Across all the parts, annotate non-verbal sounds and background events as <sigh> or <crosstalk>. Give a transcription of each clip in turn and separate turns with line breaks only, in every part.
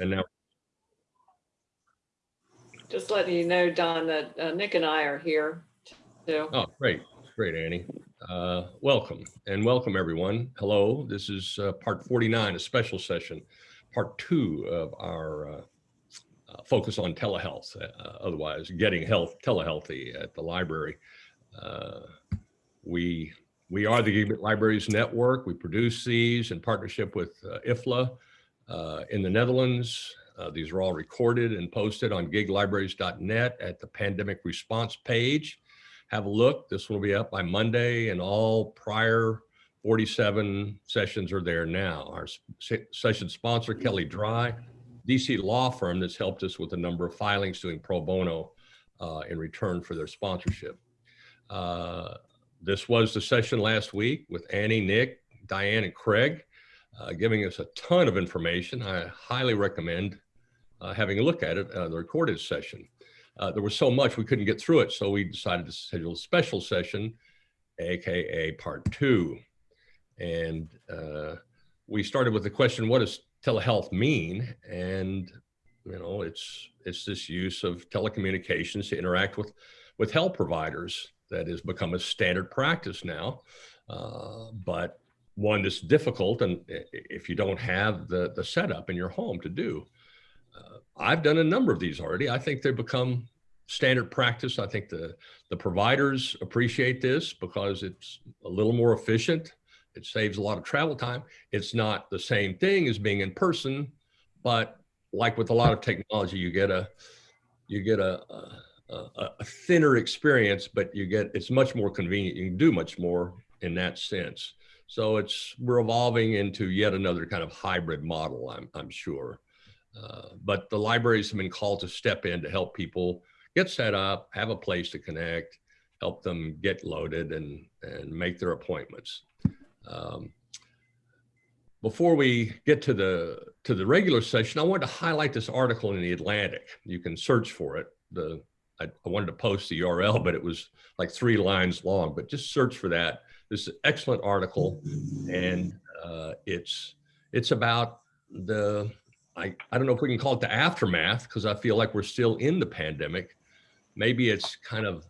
And now,
Just letting you know, Don, that uh, Nick and I are here too.
oh, great, great, Annie. Uh, Welcome and welcome, everyone. Hello, this is uh, part 49, a special session, part two of our uh, uh, focus on telehealth, uh, otherwise getting health telehealthy at the library. Uh, We we are the Gigabit Libraries Network. We produce these in partnership with uh, IFLA in the Netherlands. Uh, These are all recorded and posted on giglibraries.net at the pandemic response page. Have a look. This will be up by Monday and all prior 47 sessions are there now. Our session sponsor, Kelley Drye, DC law firm that's helped us with a number of filings doing pro bono uh, in return for their sponsorship. Uh, this was the session last week with Annie, Nick, Diane, and Craig, uh, giving us a ton of information. I highly recommend uh, having a look at it, uh, the recorded session. Uh, there was so much we couldn't get through it, so we decided to schedule a special session, AKA part two. And we started with the question, what does telehealth mean? And, you know, it's, it's this use of telecommunications to interact with, with health providers that has become a standard practice now. Uh, but one that's difficult and if you don't have the, the setup in your home to do. Uh, I've done a number of these already. I think they've become standard practice. I think the, the providers appreciate this because it's a little more efficient. It saves a lot of travel time. It's not the same thing as being in person, but like with a lot of technology, you get a, you get a, a a thinner experience, but you get, it's much more convenient. You can do much more in that sense. So it's, we're evolving into yet another kind of hybrid model, I'm, I'm sure. Uh, But the libraries have been called to step in to help people get set up, have a place to connect, help them get loaded and, and make their appointments. Um, Before we get to the, to the regular session, I wanted to highlight this article in the Atlantic. You can search for it. The, I, I wanted to post the URL, but it was like three lines long, but just search for that. This is an excellent article and uh, it's, it's about the, I, I don't know if we can call it the aftermath because I feel like we're still in the pandemic. Maybe it's kind of,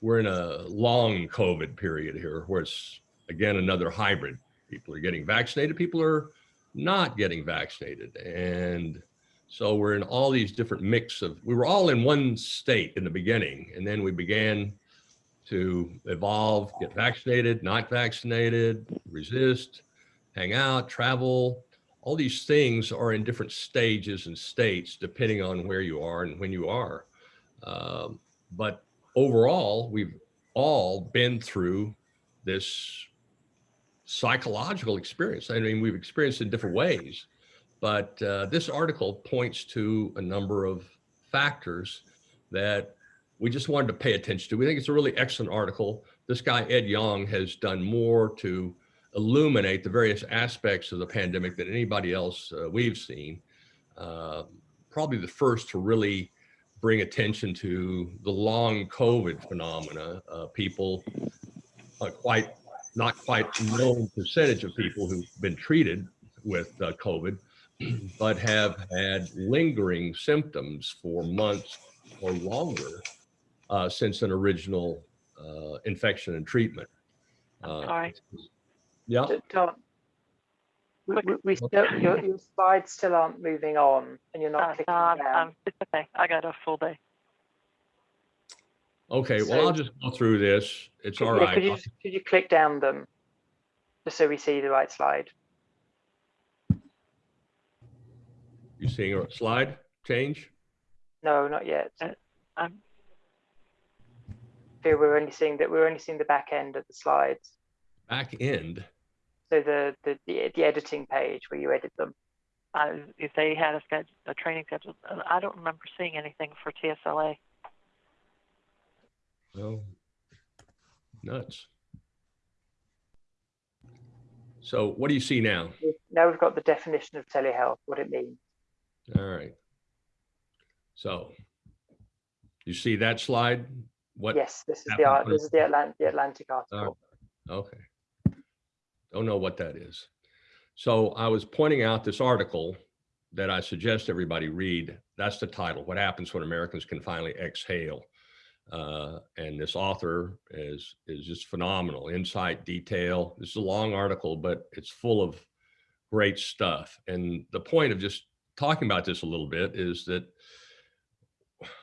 we're in a long COVID period here where it's again, another hybrid. People are getting vaccinated, people are not getting vaccinated. And so we're in all these different mix of, we were all in one state in the beginning and then we began to evolve, get vaccinated, not vaccinated, resist, hang out, travel. All these things are in different stages and states depending on where you are and when you are. Um, but overall, we've all been through this psychological experience. I mean, we've experienced it in different ways, but uh, this article points to a number of factors that we just wanted to pay attention to. We think it's a really excellent article. This guy, Ed Yong, has done more to illuminate the various aspects of the pandemic than anybody else uh, we've seen. Uh, probably the first to really bring attention to the long COVID phenomena. Uh, people, uh, quite not quite known percentage of people who've been treated with uh, COVID, <clears throat> but have had lingering symptoms for months or longer uh, since an original uh, infection and treatment. Uh,
Sorry.
Yeah,
D- Don, we, we, we still, your, your slides still aren't moving on and you're
Uh,
not clicking
no, I'm-
down.
It's okay. I got a full day.
okay, well, I'll just go through this. It's
Could-
all
yeah,
right.
Could you, could you click down them? Just so we see the right slide.
You seeing a slide change?
No, not yet.
Uh, I'm,
Here we're only seeing that, we're only seeing the back end of the slides.
Back end.
So the, the, the, the editing page where you edit them.
I, if they had a schedule, a training schedule, uh, I don't remember seeing anything for TSLA.
Oh, nuts. So what do you see now?
Now we've got the definition of telehealth, what it means.
All right. So you see that slide? What?
Yes, this is the, this is the Atlantic, the Atlantic article.
Okay. Don't know what that is. So I was pointing out this article that I suggest everybody read. That's the title, What Happens When Americans Can Finally Exhale. Uh, and this author is, is just phenomenal, insight, detail. This is a long article, but it's full of great stuff. And the point of just talking about this a little bit is that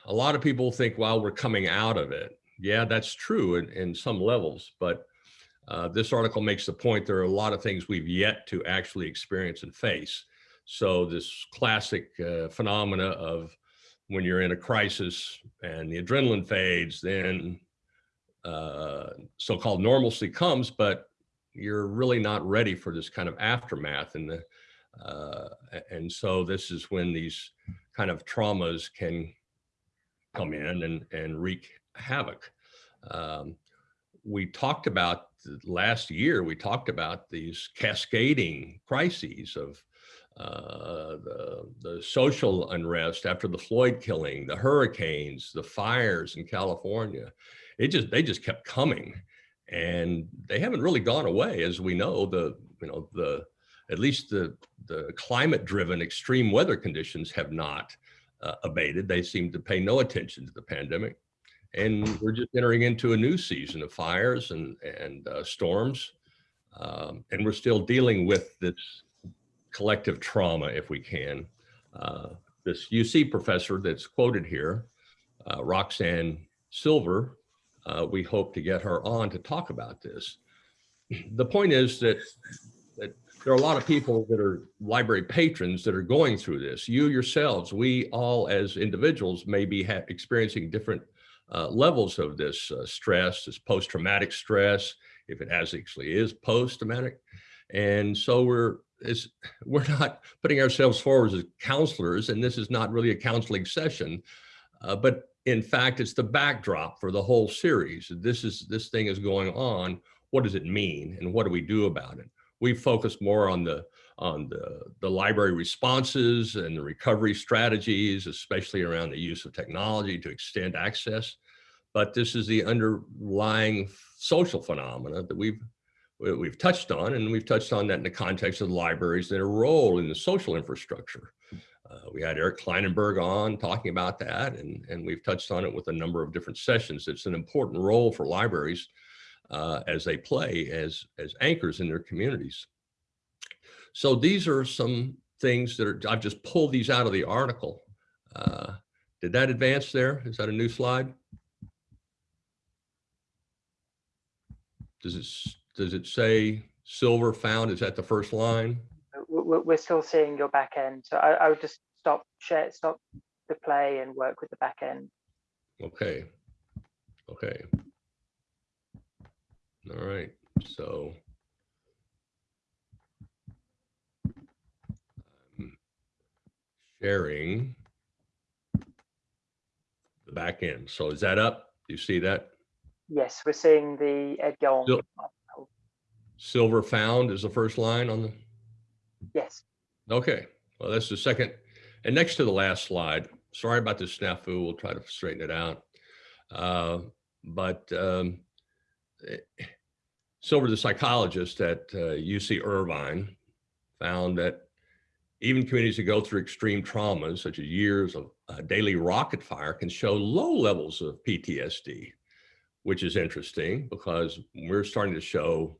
a lot of people think, well, we're coming out of it. Yeah, that's true in, in some levels, but uh, this article makes the point there are a lot of things we've yet to actually experience and face. So this classic uh, phenomena of when you're in a crisis and the adrenaline fades, then uh, so-called normalcy comes, but you're really not ready for this kind of aftermath. And the, uh, and so this is when these kind of traumas can come in and, and wreak havoc. Um, we talked about last year, we talked about these cascading crises of uh, the, the social unrest after the Floyd killing, the hurricanes, the fires in California. It just, they just kept coming and they haven't really gone away. As we know, the, you know, the, at least the, the climate driven extreme weather conditions have not uh, abated. They seem to pay no attention to the pandemic. And we're just entering into a new season of fires and, and uh, storms. Um, and we're still dealing with this collective trauma, if we can. Uh, this UC professor that's quoted here, uh, Roxane Silver, uh, we hope to get her on to talk about this. The point is that, that there are a lot of people that are library patrons that are going through this. You yourselves, we all as individuals may be experiencing different uh, levels of this uh, stress, this post-traumatic stress, if it actually is post-traumatic. And so we're is <laughs> we're not putting ourselves forward as counselors, and this is not really a counseling session, uh, but in fact, it's the backdrop for the whole series. This is this thing is going on. What does it mean, and what do we do about it? We focus more on the on the the library responses and the recovery strategies, especially around the use of technology to extend access. But this is the underlying social phenomena that we've we've touched on, and we've touched on that in the context of the libraries, and their role in the social infrastructure. Uh, we had Eric Klinenberg on talking about that, and, and we've touched on it with a number of different sessions. It's an important role for libraries uh, as they play as, as anchors in their communities. So these are some things that are, I've just pulled these out of the article. Uh, did that advance there? Is that a new slide? Does it does it say silver found? Is that the first line?
We're we're still seeing your back end. So I, I would just stop share, stop the play and work with the back end.
Okay. Okay. All right. So I'm sharing the back end. So is that up? Do you see that?
Yes, we're seeing the Ed Yong.
Still- Silver found is the first line on the,
Yes,
okay. Well, that's the second. And next to the last slide, sorry about this snafu, we'll try to straighten it out. Uh, But um, eh, Silver, the psychologist at uh, UC Irvine, found that even communities that go through extreme traumas, such as years of uh, daily rocket fire, can show low levels of PTSD, which is interesting because we're starting to show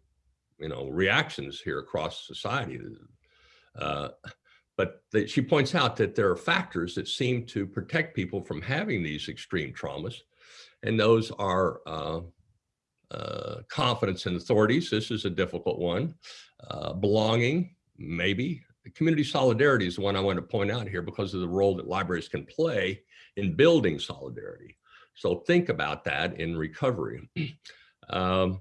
you know, reactions here across society. Uh, but she points out that there are factors that seem to protect people from having these extreme traumas. And those are uh, confidence in authorities. This is a difficult one. Uh, belonging, maybe. Community solidarity is the one I want to point out here because of the role that libraries can play in building solidarity. So think about that in recovery. <clears throat> um,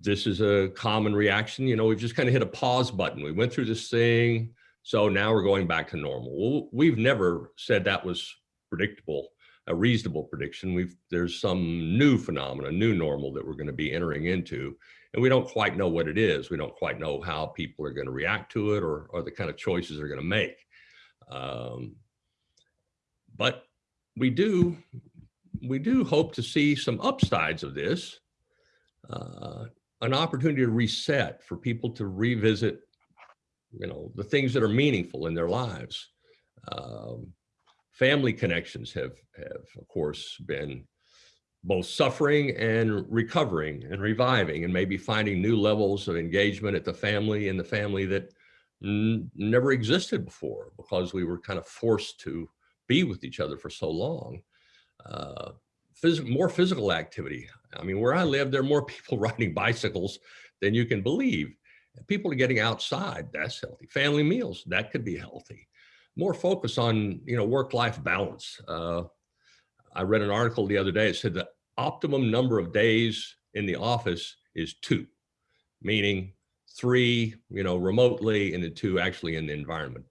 this is a common reaction. You know, we've just kind of hit a pause button. We went through this thing. So now we're going back to normal. Well, we've never said that was predictable, a reasonable prediction. We've there's some new phenomena, new normal that we're going to be entering into. And we don't quite know what it is. We don't quite know how people are going to react to it or, or the kind of choices they're going to make. Um, but we do, we do hope to see some upsides of this. Uh, an opportunity to reset for people to revisit, you know, the things that are meaningful in their lives. Um, family connections have, have of course been both suffering and recovering and reviving and maybe finding new levels of engagement at the family and the family that never existed before because we were kind of forced to be with each other for so long. Uh, phys- more physical activity. I mean, where I live, there are more <laughs> people riding bicycles than you can believe. People are getting outside, that's healthy. Family meals, that could be healthy. More focus on, you know, work-life balance. Uh, I read an article the other day. It said the optimum number of days in the office is two, meaning three, you know, remotely and the two actually in the environment.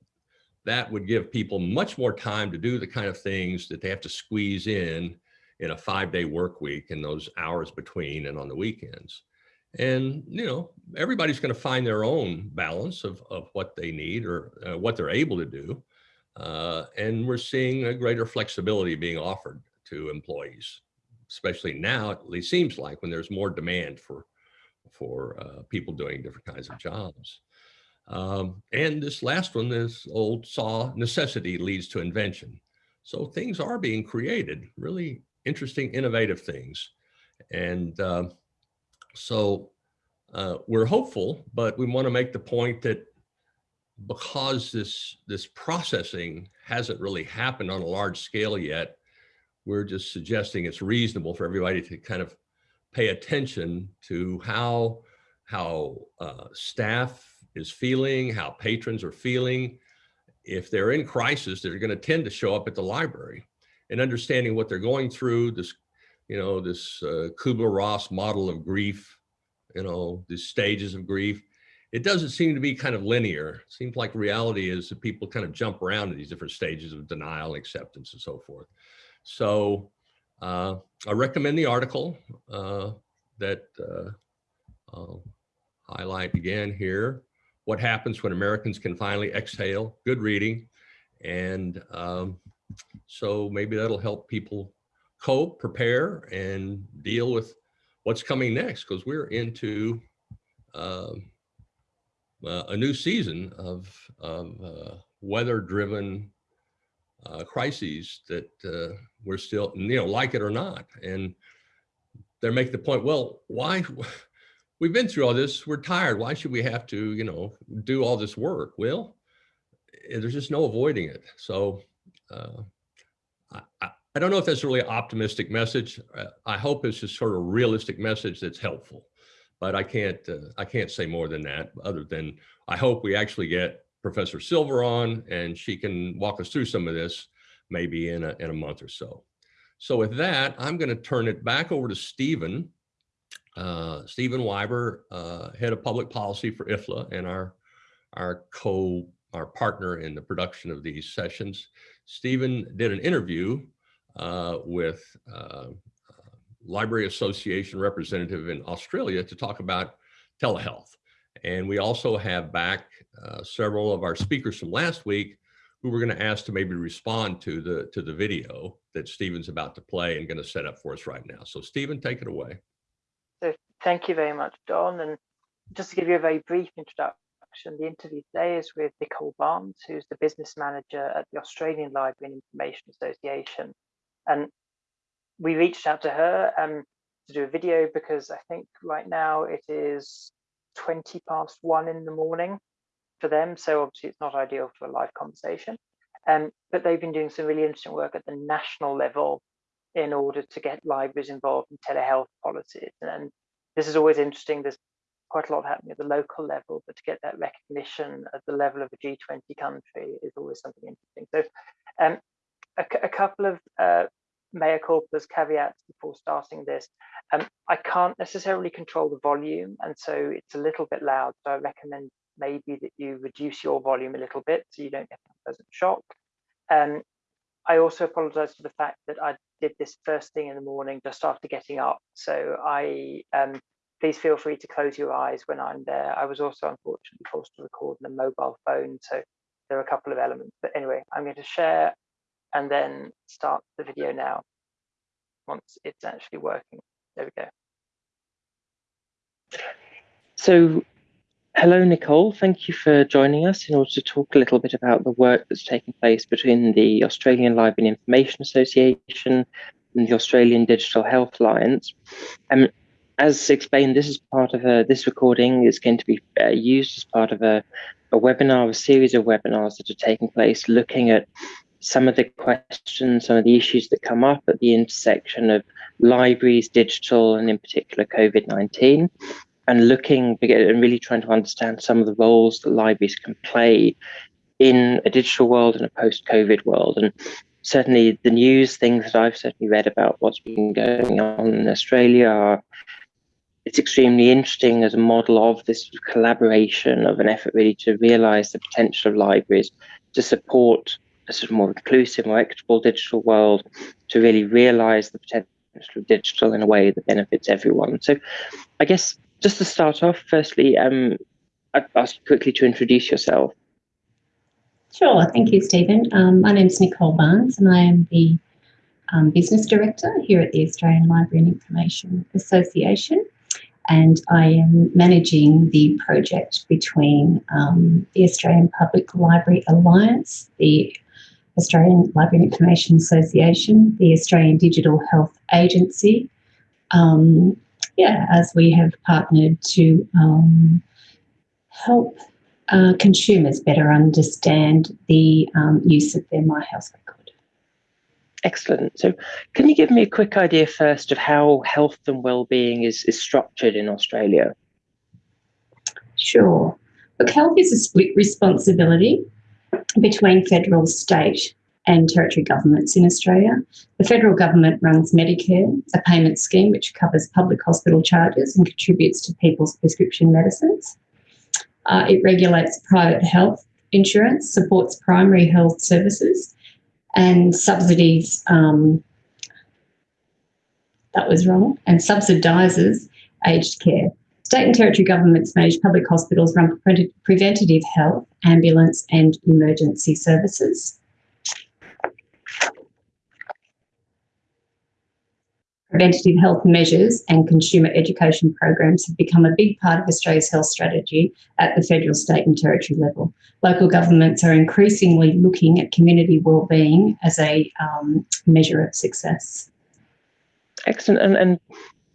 That would give people much more time to do the kind of things that they have to squeeze in in a five day work week and those hours between and on the weekends. And, you know, everybody's going to find their own balance of, of what they need or uh, what they're able to do. Uh, and we're seeing a greater flexibility being offered to employees, especially now, it least seems like when there's more demand for, for uh, people doing different kinds of jobs. Um, and this last one, this old saw necessity leads to invention. So things are being created, really interesting, innovative things. And uh, so uh, we're hopeful, but we want to make the point that because this, this processing hasn't really happened on a large scale yet, we're just suggesting it's reasonable for everybody to kind of pay attention to how, how uh, staff is feeling, how patrons are feeling. If they're in crisis, they're going to tend to show up at the library and understanding what they're going through, this, you know, this uh, Kubler-Ross model of grief, you know, the stages of grief. It doesn't seem to be kind of linear. It seems like reality is that people kind of jump around in these different stages of denial, acceptance, and so forth. So uh, I recommend the article uh, that uh, I'll highlight again here. What happens when Americans can finally exhale? Good reading. And um, so maybe that'll help people cope, prepare, and deal with what's coming next because we're into um, uh, a new season of, of uh, weather-driven uh, crises that uh, we're still, you know, like it or not. And they're making the point, well, why? <laughs> We've been through all this. We're tired. Why should we have to, you know, do all this work? Well, eh, there's just no avoiding it. So uh, I, I don't know if that's a really optimistic message. Uh, I hope it's just sort of a realistic message that's helpful. But I can't uh, I can't say more than that. Other than I hope we actually get Professor Silver on and she can walk us through some of this maybe in a, in a month or so. So with that, I'm going to turn it back over to Stephen. Uh, Stephen Wyber, uh, head of public policy for IFLA and our, our co, our partner in the production of these sessions. Stephen did an interview uh, with uh, Library Association representative in Australia to talk about telehealth. And we also have back uh, several of our speakers from last week who we're going to ask to maybe respond to the to the video that Stephen's about to play and going to set up for us right now. So Stephen, take it away.
So thank you very much, Don. And just to give you a very brief introduction, the interview today is with Nicole Barnes, who's the business manager at the Australian Library and Information Association. And we reached out to her um, to do a video because I think right now it is 20 past one in the morning for them. So obviously it's not ideal for a live conversation. Um, but they've been doing some really interesting work at the national level in order to get libraries involved in telehealth policies. And this is always interesting. There's quite a lot happening at the local level, but to get that recognition at the level of a G20 country is always something interesting. So um, a, a, couple of uh, mea culpas caveats before starting this. Um, I can't necessarily control the volume, and so it's a little bit loud. So I recommend maybe that you reduce your volume a little bit so you don't get a pleasant shock. Um, I also apologize for the fact that I did this first thing in the morning just after getting up. So I um, please feel free to close your eyes when I'm there. I was also unfortunately forced to record on a mobile phone. So there are a couple of elements. But anyway, I'm going to share and then start the video now once it's actually working. There we go. So
hello, Nicole. Thank you for joining us in order to talk a little bit about the work that's taking place between the Australian Library and Information Association and the Australian Digital Health Alliance. Um, as explained, this is part of a, this recording is going to be uh, used as part of a, a webinar, a series of webinars that are taking place looking at some of the questions, some of the issues that come up at the intersection of libraries, digital, and in particular COVID-19, and looking and really trying to understand some of the roles that libraries can play in a digital world and a post-COVID world. And certainly the news things that I've certainly read about what's been going on in Australia are it's extremely interesting as a model of this collaboration of an effort really to realize the potential of libraries to support a sort of more inclusive, more equitable digital world, to really realize the potential of digital in a way that benefits everyone. So I guess just to start off, firstly, um, I'd ask you quickly to introduce yourself.
Sure, thank you, Stephen. Um, my name is Nicole Barnes and I am the um, Business Director here at the Australian Library and Information Association and I am managing the project between um, the Australian Public Library Alliance, the Australian Library and Information Association, the Australian Digital Health Agency, um, yeah, as we have partnered to um, help uh, consumers better understand the um, use of their My Health record.
Excellent. So, can you give me a quick idea first of how health and well-being is, is structured in Australia?
Sure. Look, health is a split responsibility between federal, state, and territory governments in Australia. The federal government runs Medicare, a payment scheme which covers public hospital charges and contributes to people's prescription medicines. Uh, it regulates private health insurance, supports primary health services, and subsidies. Um, that was wrong, and subsidises aged care. State and territory governments manage public hospitals, run pre preventative health, ambulance, and emergency services. Preventative health measures and consumer education programs have become a big part of Australia's health strategy at the federal, state and territory level. Local governments are increasingly looking at community wellbeing as a um, measure of success.
Excellent. And, and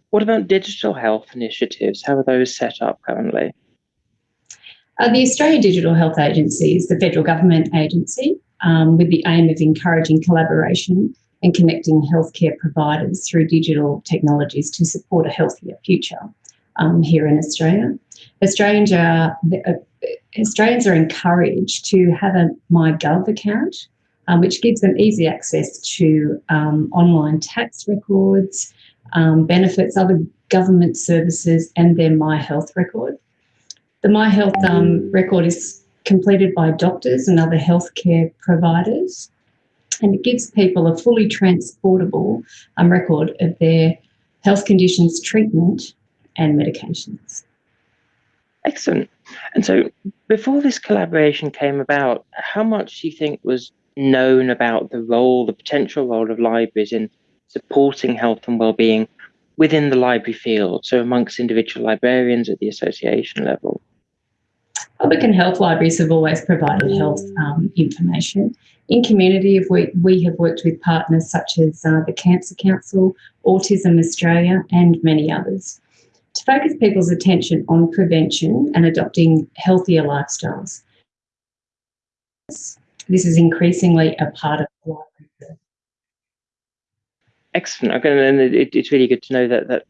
what about digital health initiatives? How are those set up currently?
Uh, the Australian Digital Health Agency is the federal government agency um, with the aim of encouraging collaboration and connecting healthcare providers through digital technologies to support a healthier future um, here in Australia. Australians are, uh, Australians are encouraged to have a MyGov account, um, which gives them easy access to um, online tax records, um, benefits, other government services, and their My Health record. The My Health um, record is completed by doctors and other healthcare providers and it gives people a fully transportable um, record of their health conditions, treatment, and medications.
Excellent. And so, before this collaboration came about, how much do you think was known about the role, the potential role of libraries in supporting health and well-being within the library field, so amongst individual librarians at the association level?
Public and health libraries have always provided health um, information. In community, we, we have worked with partners such as uh, the Cancer Council, Autism Australia, and many others to focus people's attention on prevention and adopting healthier lifestyles. This is increasingly a part of library.
Excellent. Okay, and it, it's really good to know that that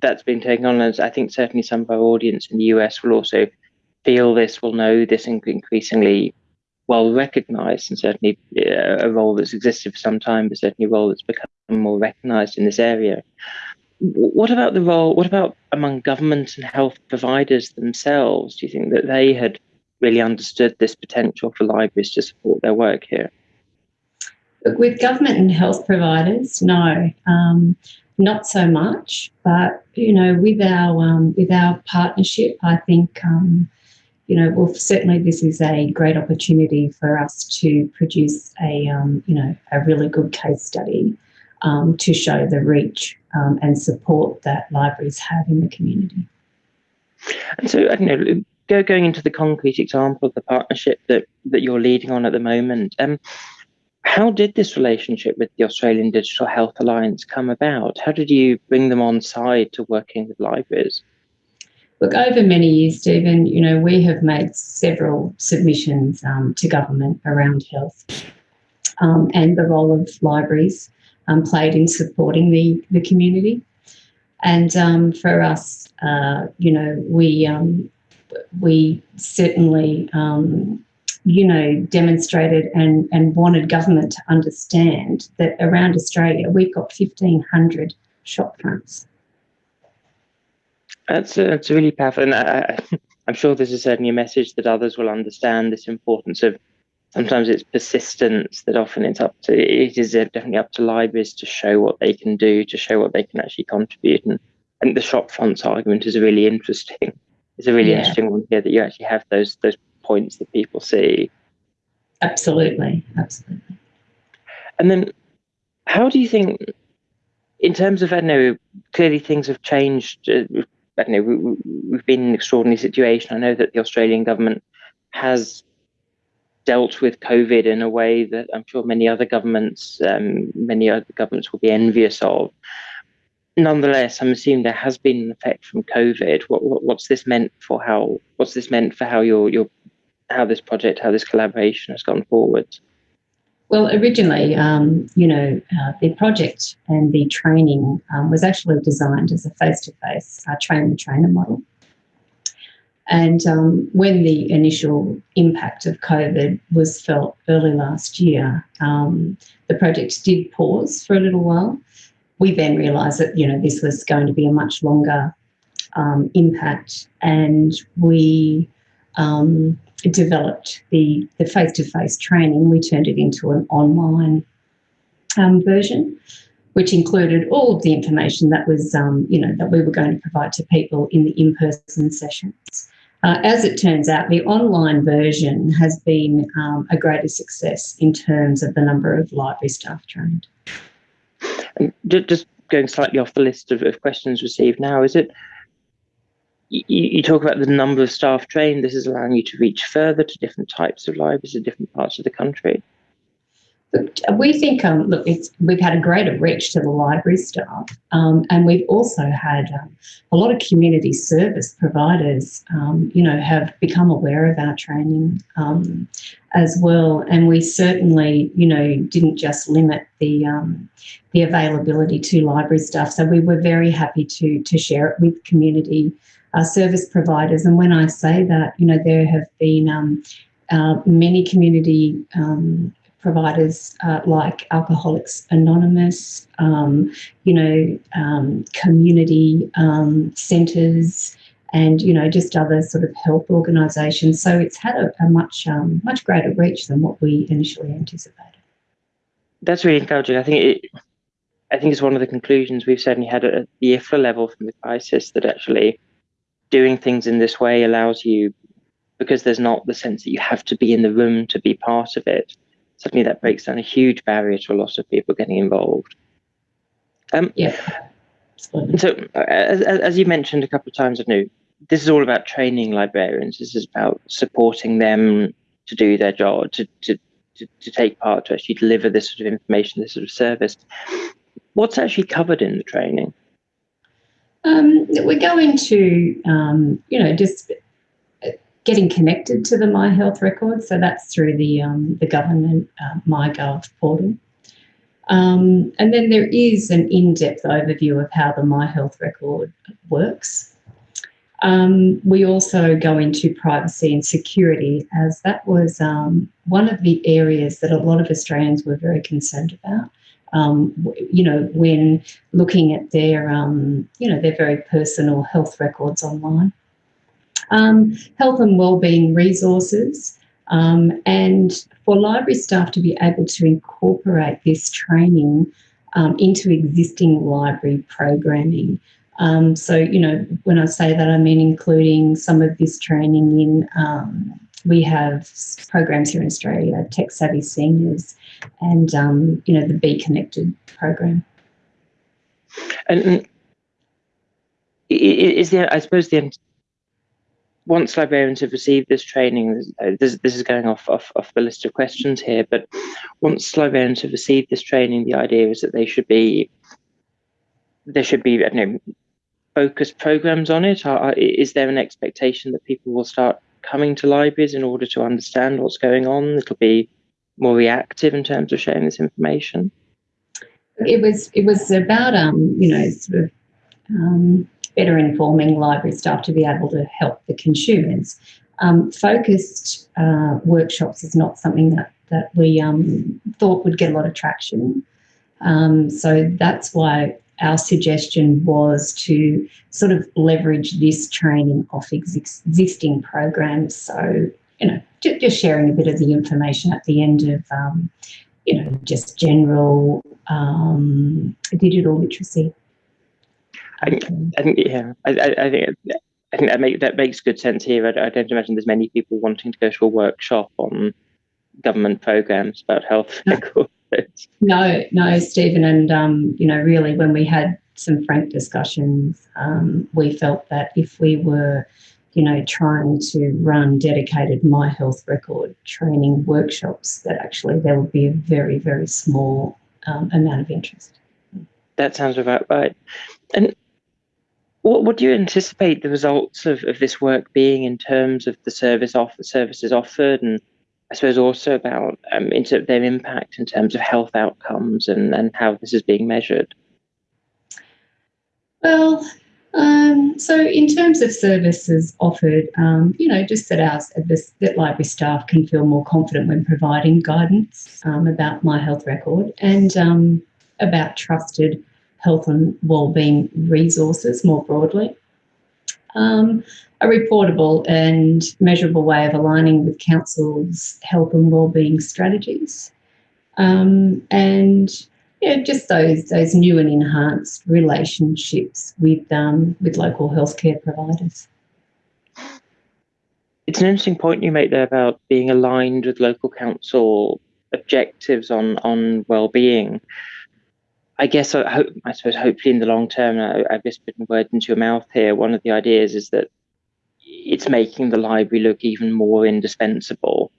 that's been taken on. As I think certainly some of our audience in the US will also feel this, will know this increasingly well recognized, and certainly uh, a role that's existed for some time, but certainly a role that's become more recognized in this area. What about the role? What about among governments and health providers themselves? Do you think that they had really understood this potential for libraries to support their work here?
With government and health providers, no, um, not so much. But you know, with our um, with our partnership, I think um, you know, well, certainly this is a great opportunity for us to produce a, um, you know, a really good case study um, to show the reach um, and support that libraries have in the community.
And so, I don't know, go going into the concrete example of the partnership that that you're leading on at the moment, um, how did this relationship with the Australian Digital Health Alliance come about? How did you bring them on side to working with libraries?
Look, over many years, Stephen, you know, we have made several submissions um, to government around health um, and the role of libraries um, played in supporting the, the community. And um, for us, uh, you know, we um, we certainly, um, you know, demonstrated and, and wanted government to understand that around Australia, we've got 1,500 shop fronts.
That's a, that's really powerful, and I, <laughs> I'm sure this is certainly a message that others will understand this importance of. Sometimes it's persistence that often it's up to. It is uh, definitely up to libraries to show what they can do, to show what they can actually contribute. And I think the shop fronts argument is a really interesting. It's a really
Yeah.
interesting one here that you actually have those those points that people see.
Absolutely, absolutely.
And then, how do you think, in terms of, I don't know, clearly things have changed. Uh, I don't know, we, we- we've been in an extraordinary situation. I know that the Australian government has dealt with COVID in a way that I'm sure many other governments, um, many other governments will be envious of. Nonetheless, I'm assuming there has been an effect from COVID. What, what what's this meant for how? What's this meant for how your your how this project, how this collaboration has gone forward?
Well, originally, um, you know, uh, the project and the training um, was actually designed as a face-to-face uh, train-the-trainer model. And um, when the initial impact of COVID was felt early last year, um, the project did pause for a little while. We then realised that you know this was going to be a much longer um, impact, and we um, developed the the face-to-face training. We turned it into an online um, version, which included all of the information that was, um, you know, that we were going to provide to people in the in-person sessions. Uh, as it turns out, the online version has been um, a greater success in terms of the number of library staff trained.
And just going slightly off the list of, of questions received now, is it you, you talk about the number of staff trained, this is allowing you to reach further to different types of libraries in different parts of the country.
We think, um, look, we've had a greater reach to the library staff, um, and we've also had um, a lot of community service providers, um, you know, have become aware of our training um, as well. And we certainly, you know, didn't just limit the um, the availability to library staff. So we were very happy to to share it with community uh, service providers. And when I say that, you know, there have been um, uh, many community um, providers uh, like Alcoholics Anonymous, um, you know, um, community um, centres, and you know, just other sort of health organisations. So it's had a, a much um, much greater reach than what we initially anticipated.
That's really encouraging. I think it, I think it's one of the conclusions we've certainly had at the IFLA level from the crisis that actually doing things in this way allows you, because there's not the sense that you have to be in the room to be part of it. Suddenly, that breaks down a huge barrier to a lot of people getting involved. Um,
Yeah,
so, as, as as you mentioned a couple of times, I know this is all about training librarians. This is about supporting them to do their job, to, to, to, to take part, to actually deliver this sort of information, this sort of service. What's actually covered in the training?
Um, we go into, um, you know, just getting connected to the My Health record. So that's through the um, the government uh, MyGov portal. Um, and then there is an in-depth overview of how the My Health record works. Um, we also go into privacy and security, as that was um, one of the areas that a lot of Australians were very concerned about. Um, you know, when looking at their, um, you know, their very personal health records online. Um, health and wellbeing resources, um, and for library staff to be able to incorporate this training um, into existing library programming. Um, so, you know, when I say that, I mean including some of this training in. We have programs here in Australia, Tech Savvy Seniors, and um, you know the Be Connected program.
And, is there, I suppose, the once librarians have received this training, uh, this, this is going off, off, off the list of questions here, but once librarians have received this training, the idea is that they should be, there should be, I don't know, focused programs on it. Are, is there an expectation that people will start coming to libraries in order to understand what's going on? It'll be more reactive in terms of sharing this information.
It was it was about um you know sort of um, better informing library staff to be able to help the consumers. Um, focused uh, workshops is not something that that we um, thought would get a lot of traction. Um, so that's why our suggestion was to sort of leverage this training off ex existing programs. So, you know, just sharing a bit of the information at the end of, um, you know, just general um, digital literacy.
I, I think, yeah, I, I, I think I think that make that makes good sense here. I, I, don't imagine there's many people wanting to go to a workshop on government programs about health records.
No, no, Stephen, and um, you know, really, when we had some frank discussions, um, we felt that if we were, you know, trying to run dedicated My Health Record training workshops, that actually there would be a very, very small um, amount of interest.
That sounds about right. And what, do you anticipate the results of, of this work being in terms of the service off services offered and I suppose also about um, into their impact in terms of health outcomes and, and how this is being measured?
Well, um, so in terms of services offered, um, you know, just that our that library staff can feel more confident when providing guidance um, about my health record and um, about trusted health and wellbeing resources more broadly. Um, a reportable and measurable way of aligning with council's health and wellbeing strategies. Um, and yeah, just those those new and enhanced relationships with um, with local healthcare providers.
It's an interesting point you make there about being aligned with local council objectives on on well-being. I guess I hope I suppose hopefully in the long term, I, I've just put words into your mouth here. One of the ideas is that it's making the library look even more indispensable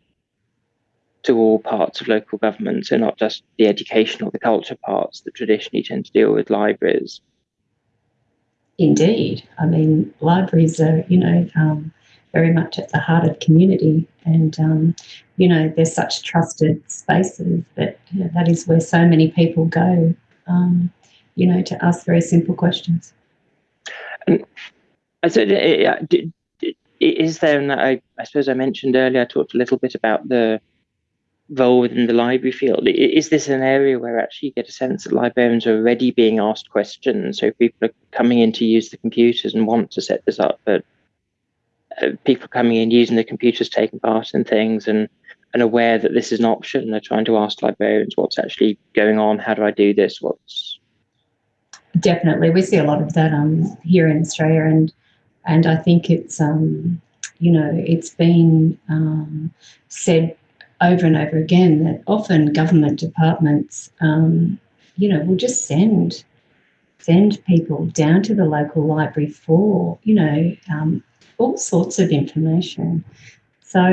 to all parts of local government, so not just the education or the culture parts that traditionally tend to deal with libraries.
Indeed, I mean libraries are you know um, very much at the heart of community, and um, you know they're such trusted spaces that you know, that is where so many people go, um, you know, to ask very simple questions.
And said, uh, is there, and I, I suppose I mentioned earlier, I talked a little bit about the role within the library field. Is this an area where actually you get a sense that librarians are already being asked questions? So people are coming in to use the computers and want to set this up, but uh, people coming in using the computers, taking part in things and and aware that this is an option. They're trying to ask librarians what's actually going on. How do I do this? What's
definitely we see a lot of that um here in Australia and and I think it's um you know it's been um, said over and over again that often government departments, um, you know, will just send send people down to the local library for, you know, um, all sorts of information. So,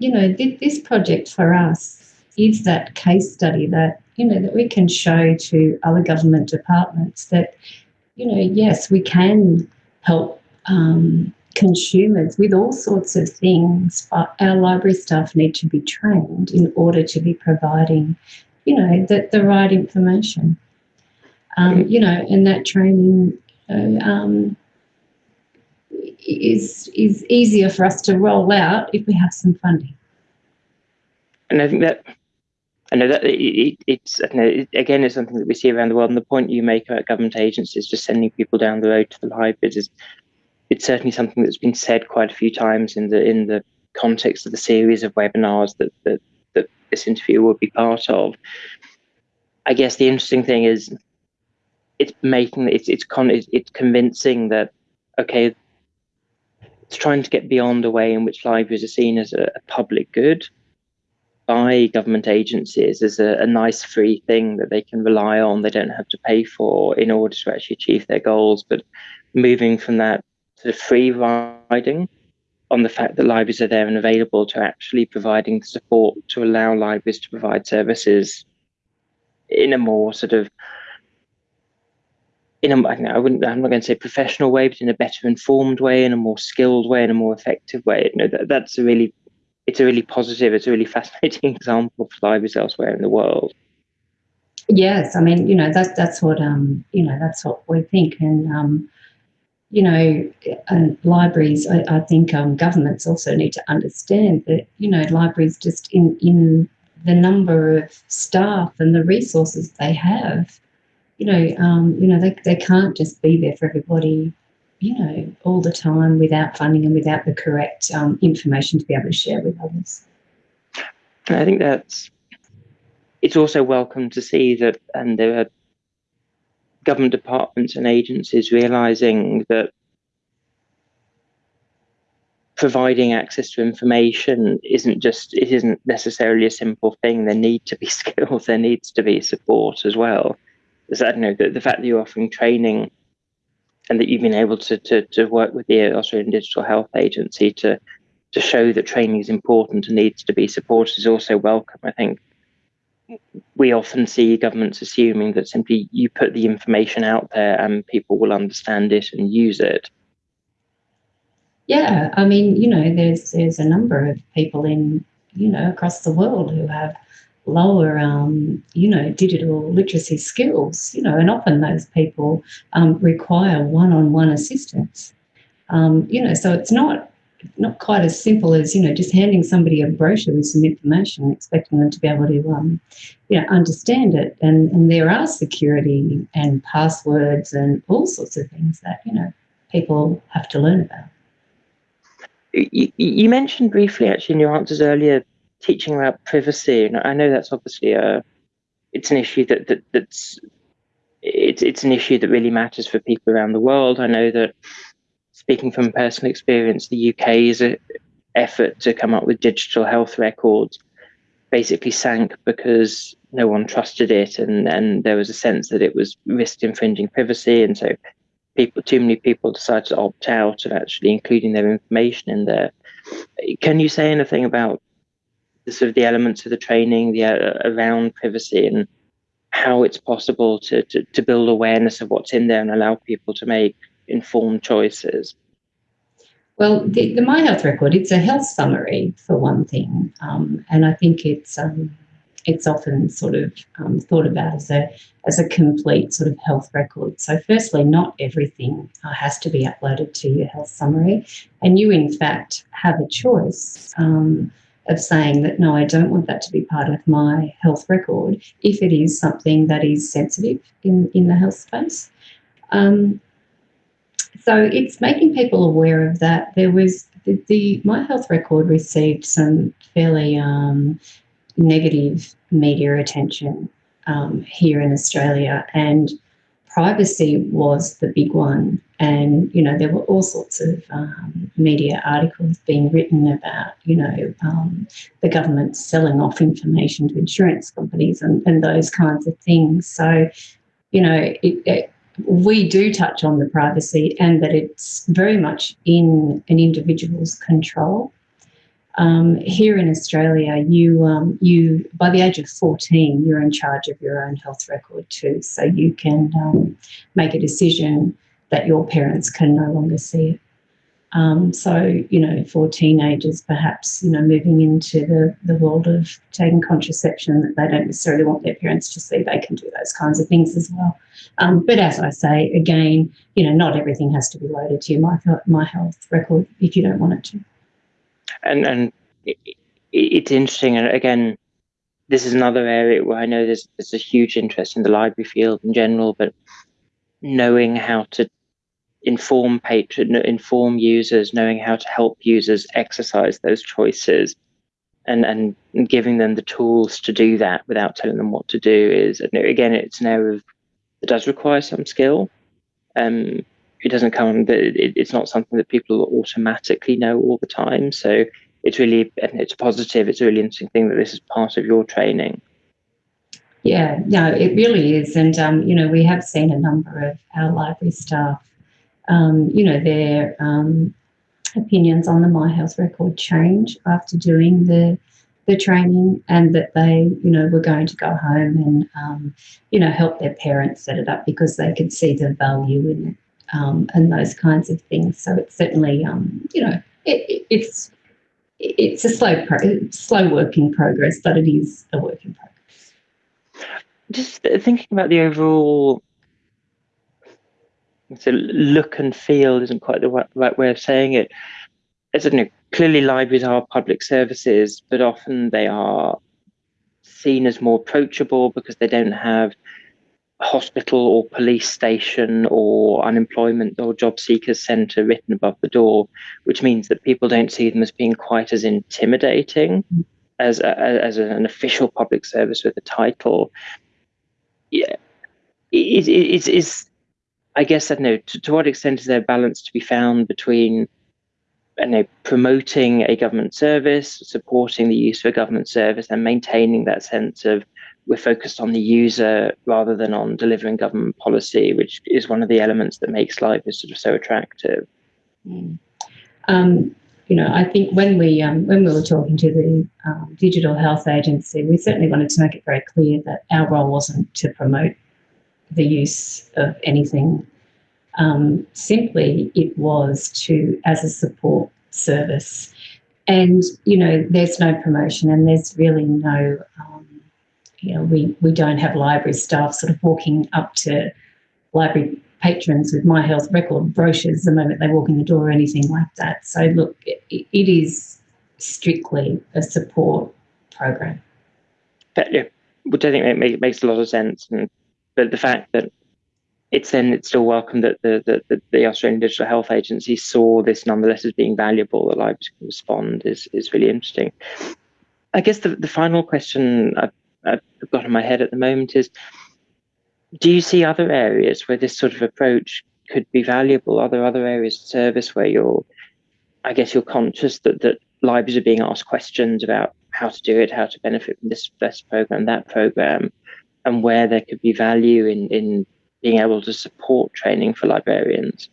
you know, th- this project for us is that case study that, you know, that we can show to other government departments that, you know, yes, we can help um, consumers with all sorts of things, but our library staff need to be trained in order to be providing, you know, the, the right information. Um, you know, and that training uh, um, is is easier for us to roll out if we have some funding.
And I think that I know that it, it, it's know, it, again it's something that we see around the world. And the point you make about government agencies just sending people down the road to the libraries is it's certainly something that's been said quite a few times in the in the context of the series of webinars that that, that this interview will be part of. I guess the interesting thing is it's making it's it's con it's convincing that okay it's trying to get beyond the way in which libraries are seen as a, a public good by government agencies as a, a, nice free thing that they can rely on they don't have to pay for in order to actually achieve their goals. But moving from that sort of free riding on the fact that libraries are there and available to actually providing support to allow libraries to provide services in a more sort of in a I wouldn't I'm not going to say professional way, but in a better informed way, in a more skilled way, in a more effective way. You know, that, that's a really it's a really positive, it's a really <laughs> fascinating example for libraries elsewhere in the world.
Yes, I mean, you know, that's that's what um, you know, that's what we think, and um, you know, and libraries. I, I think um, governments also need to understand that you know, libraries just in in the number of staff and the resources they have, you know, um, you know, they they can't just be there for everybody, you know, all the time without funding and without the correct um, information to be able to share with others.
And I think that's it's also welcome to see that and there are government departments and agencies realizing that providing access to information isn't just it isn't necessarily a simple thing. There need to be <laughs> skills. There needs to be support as well is that you know the, the fact that you're offering training and that you've been able to, to to work with the australian digital health agency to to show that training is important and needs to be supported is also welcome i think we often see governments assuming that simply you put the information out there and people will understand it and use it.
Yeah, I mean, you know, there's there's a number of people in you know across the world who have lower, um, you know, digital literacy skills. You know, and often those people um, require one-on-one assistance. Um, you know, so it's not not quite as simple as you know just handing somebody a brochure with some information expecting them to be able to um, you know understand it and and there are security and passwords and all sorts of things that you know people have to learn about
you, you mentioned briefly actually in your answers earlier teaching about privacy and i know that's obviously a it's an issue that, that that's it's it's an issue that really matters for people around the world. I know that speaking from personal experience, the UK's effort to come up with digital health records basically sank because no one trusted it and, and there was a sense that it was risk infringing privacy and so people too many people decided to opt out of actually including their information in there. Can you say anything about the sort of the elements of the training the uh, around privacy and how it's possible to, to to build awareness of what's in there and allow people to make informed choices?
Well, the, the My Health record, it's a health summary for one thing. Um, and I think it's um, it's often sort of um, thought about as a as a complete sort of health record. So, firstly, not everything uh, has to be uploaded to your health summary, and you in fact have a choice um, of saying that no, I don't want that to be part of my health record if it is something that is sensitive in in the health space. Um, so it's making people aware of that. There was the, the My Health Record received some fairly um, negative media attention um, here in Australia, and privacy was the big one. And you know there were all sorts of um, media articles being written about you know um, the government selling off information to insurance companies and, and those kinds of things. So you know it, it we do touch on the privacy and that it's very much in an individual's control. Um, here in Australia, you um, you by the age of 14, you're in charge of your own health record too, so you can um, make a decision that your parents can no longer see it. Um, so, you know, for teenagers, perhaps, you know, moving into the, the world of taking contraception that they don't necessarily want their parents to see, they can do those kinds of things as well. Um, but as I say, again, you know, not everything has to be loaded to your my, my health record if you don't want it to.
And, and it, it's interesting. And again, this is another area where I know there's, there's a huge interest in the library field in general, but knowing how to inform patron, inform users, knowing how to help users exercise those choices, and and giving them the tools to do that without telling them what to do is again it's an area that does require some skill. Um, it doesn't come. It, it's not something that people automatically know all the time. So it's really and it's positive. It's a really interesting thing that this is part of your training.
Yeah, no, it really is, and um, you know we have seen a number of our library staff um, you know, they're um, opinions on the My Health record change after doing the the training, and that they, you know, were going to go home and, um, you know, help their parents set it up because they could see the value in it um, and those kinds of things. So it's certainly, um, you know, it, it, it's it's a slow pro- slow work in progress, but it is a work in progress.
Just thinking about the overall so look and feel isn't quite the right, way of saying it. As you know, clearly libraries are public services, but often they are seen as more approachable because they don't have hospital or police station or unemployment or job seekers centre written above the door, which means that people don't see them as being quite as intimidating mm-hmm. as a, as an official public service with a title. Yeah, is is is I guess I don't know to, to what extent is there a balance to be found between you know, promoting a government service, supporting the use of a government service, and maintaining that sense of we're focused on the user rather than on delivering government policy, which is one of the elements that makes life is sort of so attractive.
Mm. Um, you know, I think when we um, when we were talking to the um, Digital Health Agency, we certainly wanted to make it very clear that our role wasn't to promote the use of anything. Um, simply, it was to as a support service, and you know, there's no promotion, and there's really no, um, you know, we we don't have library staff sort of walking up to library patrons with My Health record brochures the moment they walk in the door or anything like that. So look, it, it is strictly a support program.
But, yeah, which I think make, makes a lot of sense. And but the fact that it's then it's still welcome that the, the, the Australian Digital Health Agency saw this nonetheless as being valuable, that libraries can respond is, is really interesting. I guess the, the final question I've, I've got in my head at the moment is, do you see other areas where this sort of approach could be valuable? Are there other areas of service where you're, I guess you're conscious that, that libraries are being asked questions about how to do it, how to benefit from this, this program, that program, and where there could be value in, in being able to support training for librarians?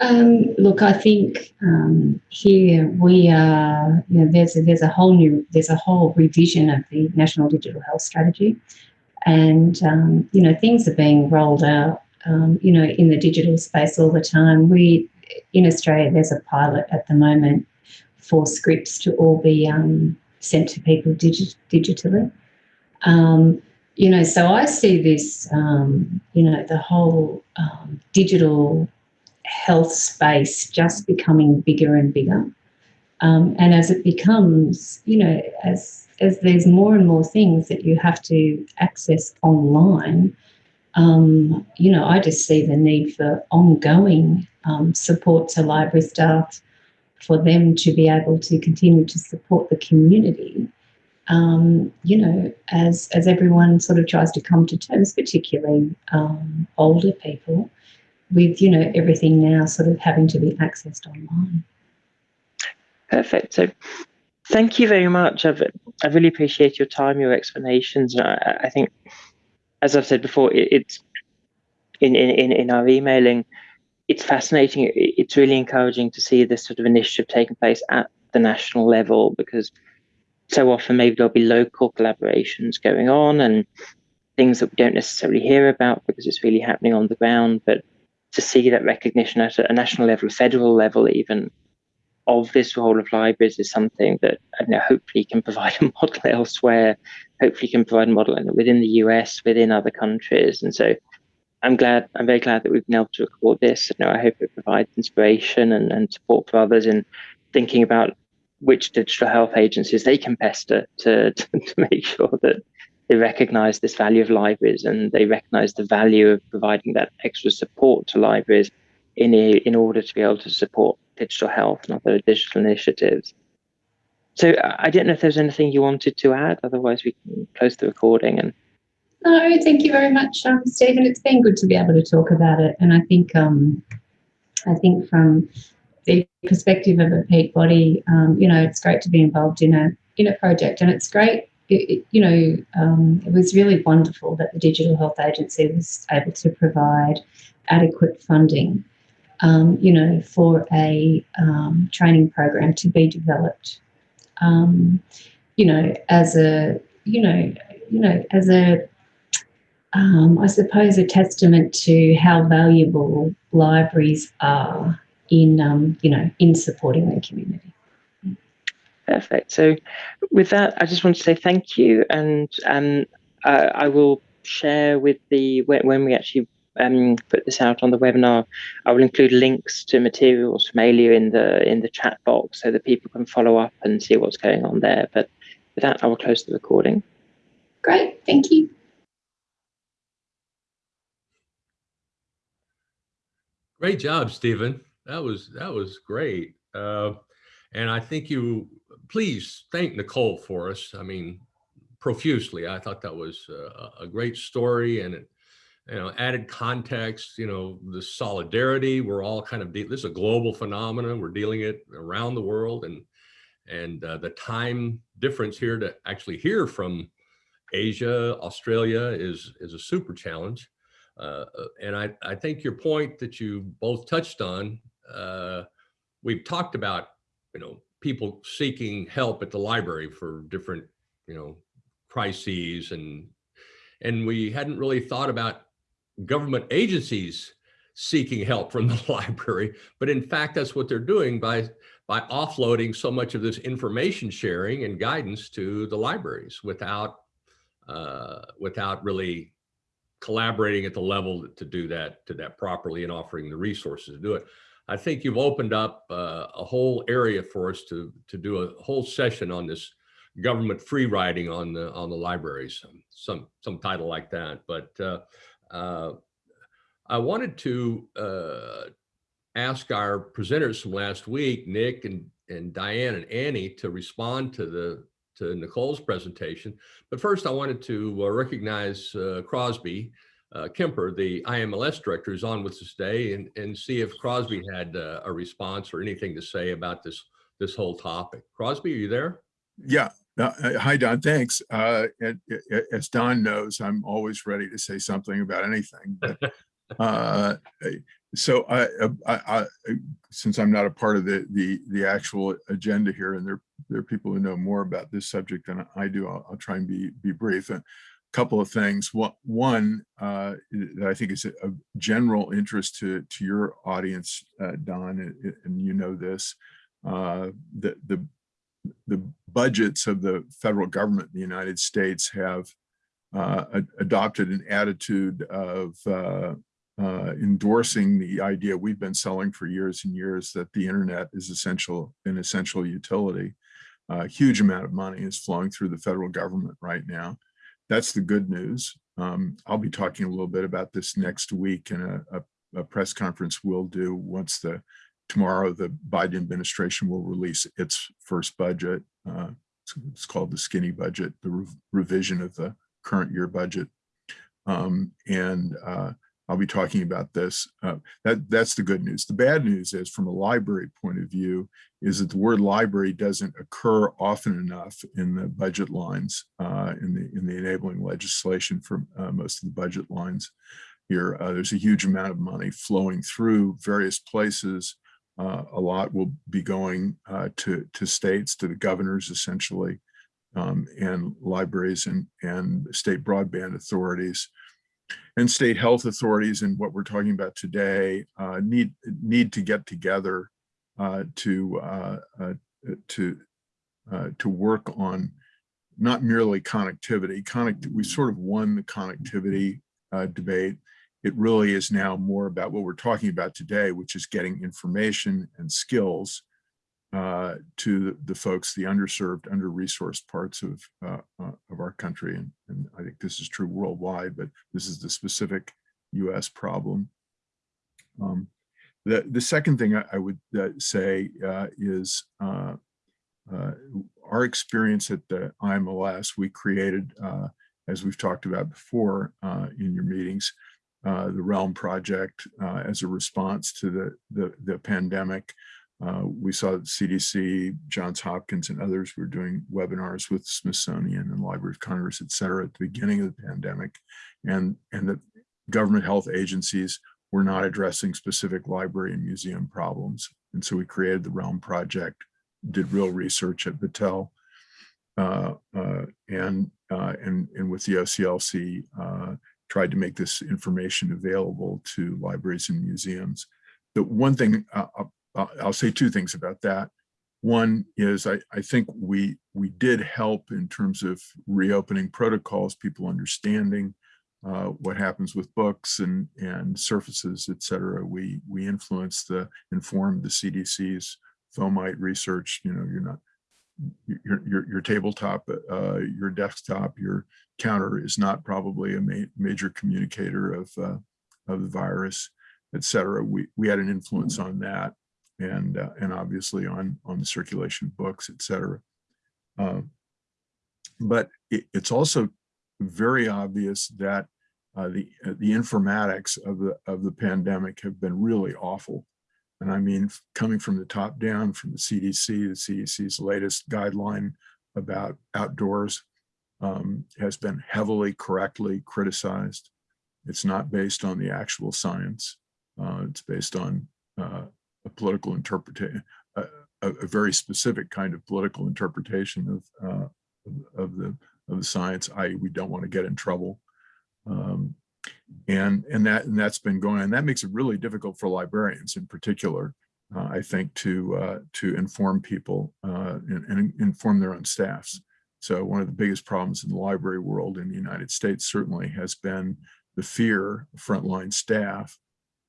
Um, look, I think um, here we are. You know, there's a, there's a whole new there's a whole revision of the National Digital Health Strategy, and um, you know things are being rolled out. Um, you know, in the digital space all the time. We in Australia there's a pilot at the moment for scripts to all be um, sent to people digi- digitally. Um, you know, so I see this, um, you know, the whole um, digital health space just becoming bigger and bigger. Um, and as it becomes, you know, as as there's more and more things that you have to access online, um, you know, I just see the need for ongoing um, support to library staff for them to be able to continue to support the community um, you know, as as everyone sort of tries to come to terms, particularly um, older people, with you know everything now sort of having to be accessed online.
Perfect. So, thank you very much. I've, I really appreciate your time, your explanations. I, I think, as I've said before, it, it's in, in in our emailing. It's fascinating. It's really encouraging to see this sort of initiative taking place at the national level because so often maybe there'll be local collaborations going on and things that we don't necessarily hear about because it's really happening on the ground. But to see that recognition at a national level, federal level, even of this role of libraries is something that know, hopefully can provide <laughs> a model elsewhere, hopefully can provide a model within the US, within other countries. And so I'm glad, I'm very glad that we've been able to record this. You know, I hope it provides inspiration and, and support for others in thinking about which digital health agencies they can pester to, <laughs> to, to make sure that they recognize this value of libraries and they recognize the value of providing that extra support to libraries in a, in order to be able to support digital health and other digital initiatives. So I don't know if there's anything you wanted to add, otherwise we can close the recording and
no, thank you very much, um, Stephen. It's been good to be able to talk about it, and I think um, I think from the perspective of a peak body, um, you know, it's great to be involved in a in a project, and it's great. It, it, you know, um, it was really wonderful that the Digital Health Agency was able to provide adequate funding um, you know, for a um, training program to be developed, um, you know, as a, you know, you know, as a, um, I suppose, a testament to how valuable libraries are in, um, you know, in supporting the community.
Perfect. So with that, I just want to say thank you. And um, uh, I will share with the, when, when we actually um, put this out on the webinar, I will include links to materials from Alia in the in the chat box so that people can follow up and see what's going on there. But with that, I will close the recording.
Great, thank you.
Great job, Stephen. That was that was great. Uh, and I think you please thank Nicole for us. I mean, profusely. I thought that was a, a great story and it, you know, added context. You know, the solidarity. We're all kind of this is a global phenomenon. We're dealing it around the world, and and uh, the time difference here to actually hear from Asia, Australia is is a super challenge. Uh, and I, I think your point that you both touched on, uh, we've talked about, you know, people seeking help at the library for different, you know, crises and, and we hadn't really thought about government agencies seeking help from <laughs> the library, but in fact, that's what they're doing by, by offloading so much of this information sharing and guidance to the libraries without, uh, without really collaborating at the level to do that to that properly and offering the resources to do it. I think you've opened up uh, a whole area for us to to do a whole session on this government free riding on the on the libraries, some some title like that. But uh, uh, I wanted to uh, ask our presenters from last week, Nick and and Diane and Annie, to respond to the to Nicole's presentation. But first, I wanted to uh, recognize uh, Crosby uh, Kemper, the IMLS director, is on with us today, and, and see if Crosby had uh, a response or anything to say about this this whole topic. Crosby, are you there?
Yeah. Uh, uh, hi, Don. Thanks. Uh, and, uh, as Don knows, I'm always ready to say something about anything. But, <laughs> uh, so I, I, I, since I'm not a part of the the the actual agenda here, and there there are people who know more about this subject than I do, I'll, I'll try and be be brief. A couple of things. One uh, that I think is a general interest to to your audience, uh, Don, and you know this, uh, the the the budgets of the federal government in the United States have uh, adopted an attitude of uh, uh, endorsing the idea we've been selling for years and years that the internet is essential an essential utility. A huge amount of money is flowing through the federal government right now. That's the good news. Um, I'll be talking a little bit about this next week in a, a, a press conference we'll do once the tomorrow the Biden administration will release its first budget. Uh, it's, it's, called the skinny budget, the re revision of the current year budget. Um, and uh, I'll be talking about this. Uh, that, that's the good news. The bad news is from a library point of view is that the word library doesn't occur often enough in the budget lines, uh, in, the, in the enabling legislation for uh, most of the budget lines here. Uh, there's a huge amount of money flowing through various places. Uh, a lot will be going uh, to, to states, to the governors essentially, um, and libraries and, and state broadband authorities and state health authorities and what we're talking about today uh, need need to get together uh, to uh, uh to uh, to work on not merely connectivity. Connect we sort of won the connectivity uh, debate. It really is now more about what we're talking about today, which is getting information and skills uh, to the folks, the underserved, under-resourced parts of uh, uh, of our country, and, and I think this is true worldwide, but this is the specific U.S. problem. Um, the the second thing I, I would uh, say uh, is uh, our experience at the IMLS. We created, as we've talked about before in your meetings, the Realm Project as a response to the the, the pandemic. Uh, we saw CDC, Johns Hopkins, and others were doing webinars with Smithsonian and Library of Congress, et cetera, at the beginning of the pandemic. And, and the government health agencies were not addressing specific library and museum problems. And so we created the Realm Project, did real research at Battelle, uh, uh, and, uh, and, and with the OCLC, uh, tried to make this information available to libraries and museums. The one thing, uh, I'll, say two things about that. One is I, I think we, we did help in terms of reopening protocols, people understanding uh, what happens with books and, and surfaces, et cetera. We, we influenced the, informed the CDC's fomite research, you know, you're not, your, your, your tabletop, uh, your desktop, your counter is not probably a ma major communicator of, uh, of the virus, et cetera. We, we had an influence on that and, uh, and obviously on, on the circulation of books, et cetera. Uh, but it, it's also very obvious that uh, the, uh, the informatics of the, of the pandemic have been really awful. And I mean, coming from the top down, from the CDC, the CDC's latest guideline about outdoors um, has been heavily correctly criticized. It's not based on the actual science. Uh, it's based on uh, a political interpretation, a, a, very specific kind of political interpretation of, uh, of- the of the science, i.e. we don't want to get in trouble. Um, and, and that, and that's been going on. That makes it really difficult for librarians in particular, uh, I think, to, uh, to inform people uh, and, and inform their own staffs. So one of the biggest problems in the library world in the United States certainly has been the fear of frontline staff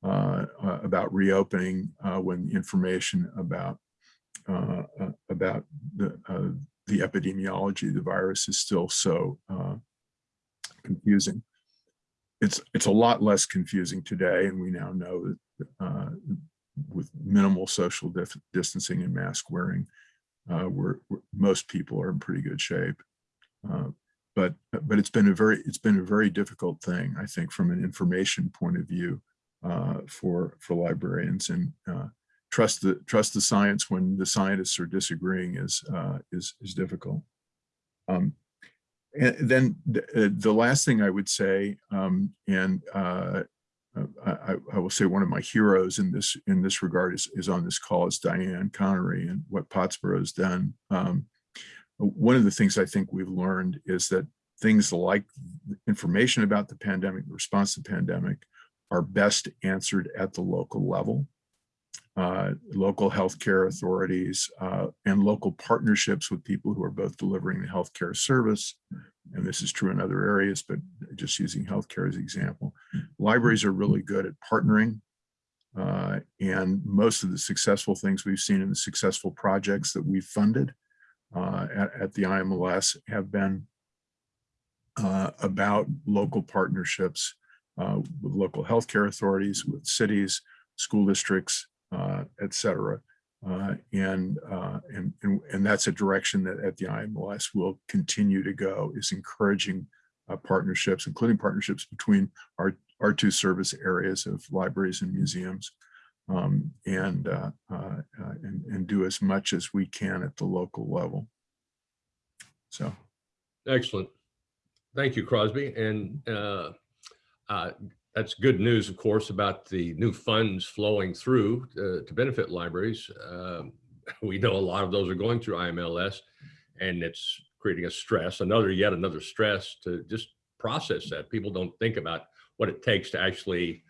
about reopening uh, when information about uh, uh, about the uh, the epidemiology of the virus is still so uh, confusing. It's it's a lot less confusing today, and we now know that uh, with minimal social distancing and mask wearing, uh, we're, we're- most people are in pretty good shape. Uh, but but it's been a very it's been a very difficult thing, I think, from an information point of view uh, for for librarians and uh, trust the trust the science when the scientists are disagreeing is uh, is is difficult. Um, and then the, uh, the last thing I would say, um, and uh, I, I- I will say one of my heroes in this in this regard is, is on this call is Diane Connery and what Pottsboro has done. Um, one of the things I think we've learned is that things like information about the pandemic, response to the pandemic, are best answered at the local level uh, local healthcare authorities uh, and local partnerships with people who are both delivering the healthcare service. And this is true in other areas, but just using healthcare as an example. Libraries are really good at partnering. uh, and most of the successful things we've seen in the successful projects that we've funded uh, at, at the IMLS have been uh, about local partnerships uh, with local healthcare authorities, with cities, school districts, uh, et cetera. Uh, and, uh, and, and, and that's a direction that at the IMLS will continue to go is encouraging uh, partnerships, including partnerships between our, our two service areas of libraries and museums. Um, and, uh, uh, and, and do as much as we can at the local level. So.
Excellent. Thank you, Crosby. And uh, that's good news, of course, about the new funds flowing through uh, to benefit libraries. Um, <laughs> We know a lot of those are going through IMLS and it's creating a stress, another, yet another stress to just process that. People don't think about what it takes to actually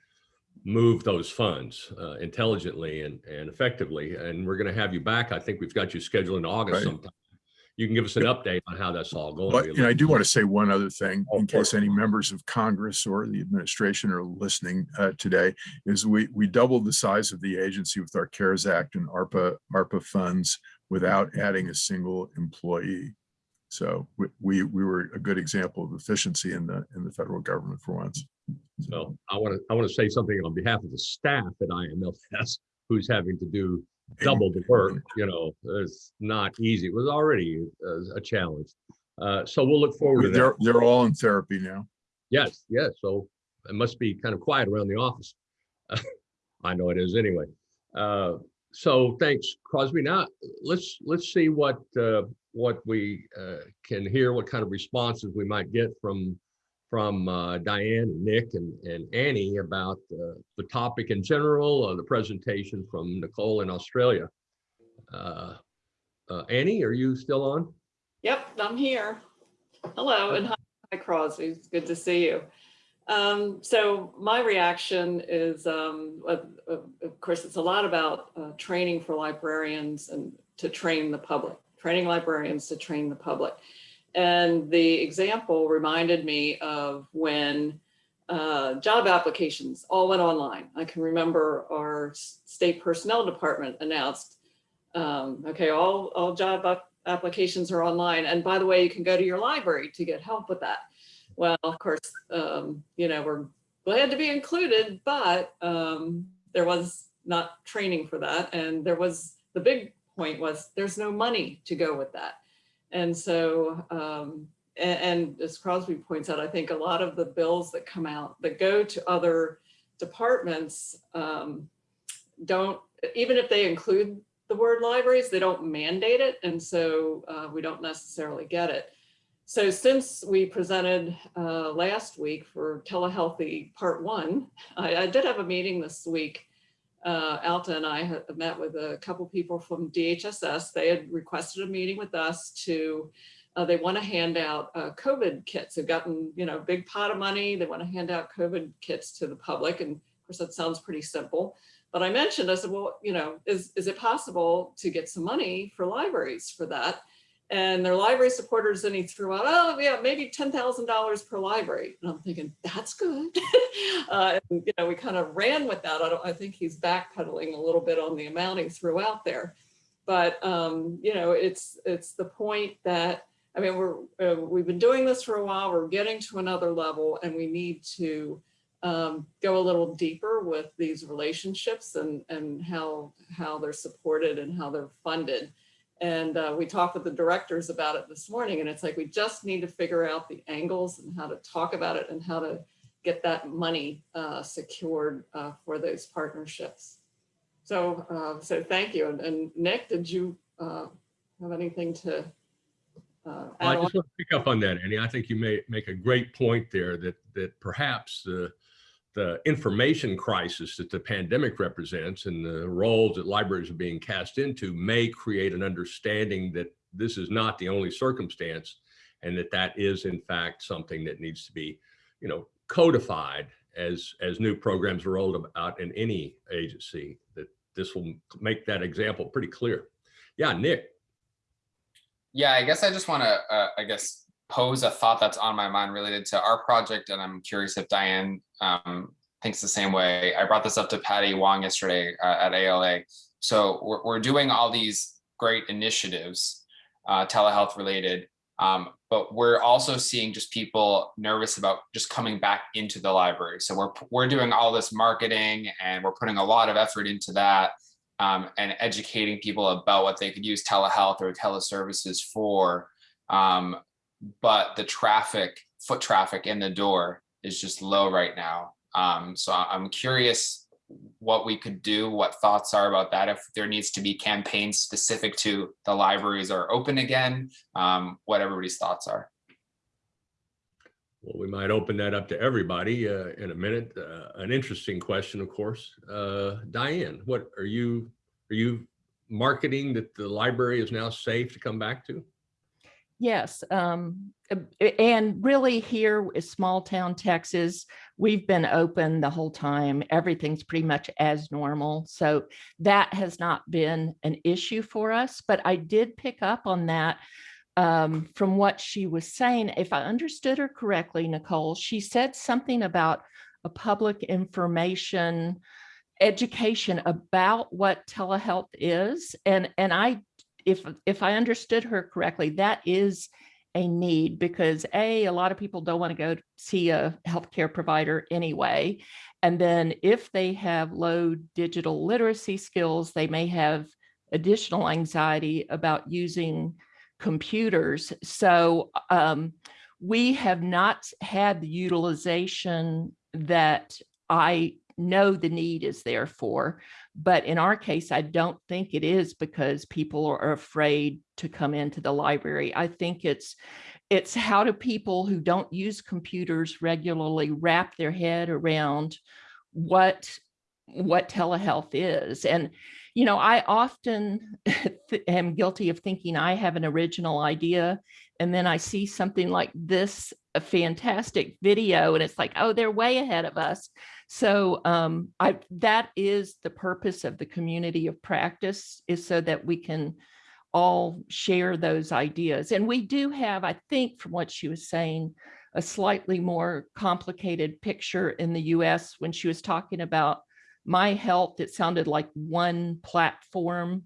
move those funds uh, intelligently and, and effectively. And we're going to have you back. I think we've got you scheduled in August
Right.
sometime. You can give us an update on how that's all going.
But,
We'd
you know, I do want to say one other thing in case any members of Congress or the administration are listening uh, today, is we, we doubled the size of the agency with our CARES Act and ARPA, ARPA funds without adding a single employee. So we, we, we were a good example of efficiency in the, in the federal government for once.
So I want to, I want to say something on behalf of the staff at IMLS who's having to do double the work, you know, it's not easy. It was already a, a challenge. Uh, so we'll look forward to
They're, they're all in therapy now.
Yes, yes. So it must be kind of quiet around the office. <laughs> I know it is anyway. Uh, so thanks, Crosby. Now let's let's see what uh, what we uh, can hear, what kind of responses we might get from from uh, Diane, Nick, and, and Annie about uh, the topic in general, uh, the presentation from Nicole in Australia. Uh, uh, Annie, are you still on?
Yep, I'm here. Hello, and hi, hi, Crosby. It's good to see you. Um, so my reaction is, um, of, of- of course, it's a lot about uh, training for librarians and to train the public, training librarians to train the public. And the example reminded me of when uh, job applications all went online. I can remember our state personnel department announced, um, okay, all, all job applications are online. And by the way, you can go to your library to get help with that. Well, of course, um, you know, we're glad to be included, but um, there was not training for that. And there was, the big point was there's no money to go with that. And so, um, a- and, as Crosby points out, I think a lot of the bills that come out that go to other departments um, don't, even if they include the word libraries, they don't mandate it. And so uh, we don't necessarily get it. So since we presented uh, last week for telehealthy part one, I, I did have a meeting this week. Uh, Alta and I met with a couple people from DHSS. They had requested a meeting with us to, uh, they want to hand out uh, COVID kits. They've gotten, you know, a big pot of money. They want to hand out COVID kits to the public. And of course, that sounds pretty simple. But I mentioned, I said, well, you know, is, is it possible to get some money for libraries for that? And their library supporters, and he threw out, oh, yeah, maybe $10,000 per library. And I'm thinking, that's good. <laughs> uh, and, you know, we kind of ran with that. I don't, I think he's backpedaling a little bit on the amount he threw out there. But, um, you know, it's, it's the point that, I mean, we're, uh, we've been doing this for a while, we're getting to another level and we need to um, go a little deeper with these relationships and, and how, how they're supported and how they're funded. And uh, we talked with the directors about it this morning and it's like, we just need to figure out the angles and how to talk about it and how to get that money uh, secured uh, for those partnerships. So, uh, so thank you. And, and Nick, did you uh, have anything to uh,
I just want to pick up on that, Annie. I think you may make a great point there that that perhaps the the information crisis that the pandemic represents and the roles that libraries are being cast into may create an understanding that this is not the only circumstance and that that is in fact something that needs to be, you know, codified as as new programs are rolled out in any agency that this will make that example pretty clear. Yeah, Nick.
Yeah, I guess I just want to, uh, I guess, pose a thought that's on my mind related to our project, and I'm curious if Diane um, thinks the same way. I brought this up to Patty Wong yesterday uh, at ALA. So we're, we're doing all these great initiatives, uh, telehealth related, um, but we're also seeing just people nervous about just coming back into the library. So we're we're doing all this marketing, and we're putting a lot of effort into that um, and educating people about what they could use telehealth or teleservices for. Um, but the traffic, foot traffic in the door is just low right now. Um, so I'm curious what we could do, what thoughts are about that, if there needs to be campaigns specific to the libraries are open again, um, what everybody's thoughts are.
Well, we might open that up to everybody uh, in a minute. Uh, an interesting question, of course. Uh, Diane, what are you are you marketing that the library is now safe to come back to?
Yes, um, uh, and really here is small town Texas. We've been open the whole time. Everything's pretty much as normal. So that has not been an issue for us, but I did pick up on that um, from what she was saying. If I understood her correctly, Nicole, she said something about a public information education about what telehealth is. And, and I if if I understood her correctly, that is a need because a a lot of people don't want to go see a healthcare provider anyway, and then if they have low digital literacy skills, they may have additional anxiety about using computers. So um, we have not had the utilization that I know the need is there for. But in our case, I don't think it is because people are afraid to come into the library. I think it's it's how do people who don't use computers regularly wrap their head around what what telehealth is and you know i often <laughs> am guilty of thinking i have an original idea and then i see something like this a fantastic video and it's like oh they're way ahead of us so um i that is the purpose of the community of practice is so that we can all share those ideas. And we do have i think from what she was saying a slightly more complicated picture in the us when she was talking about my health it sounded like one platform.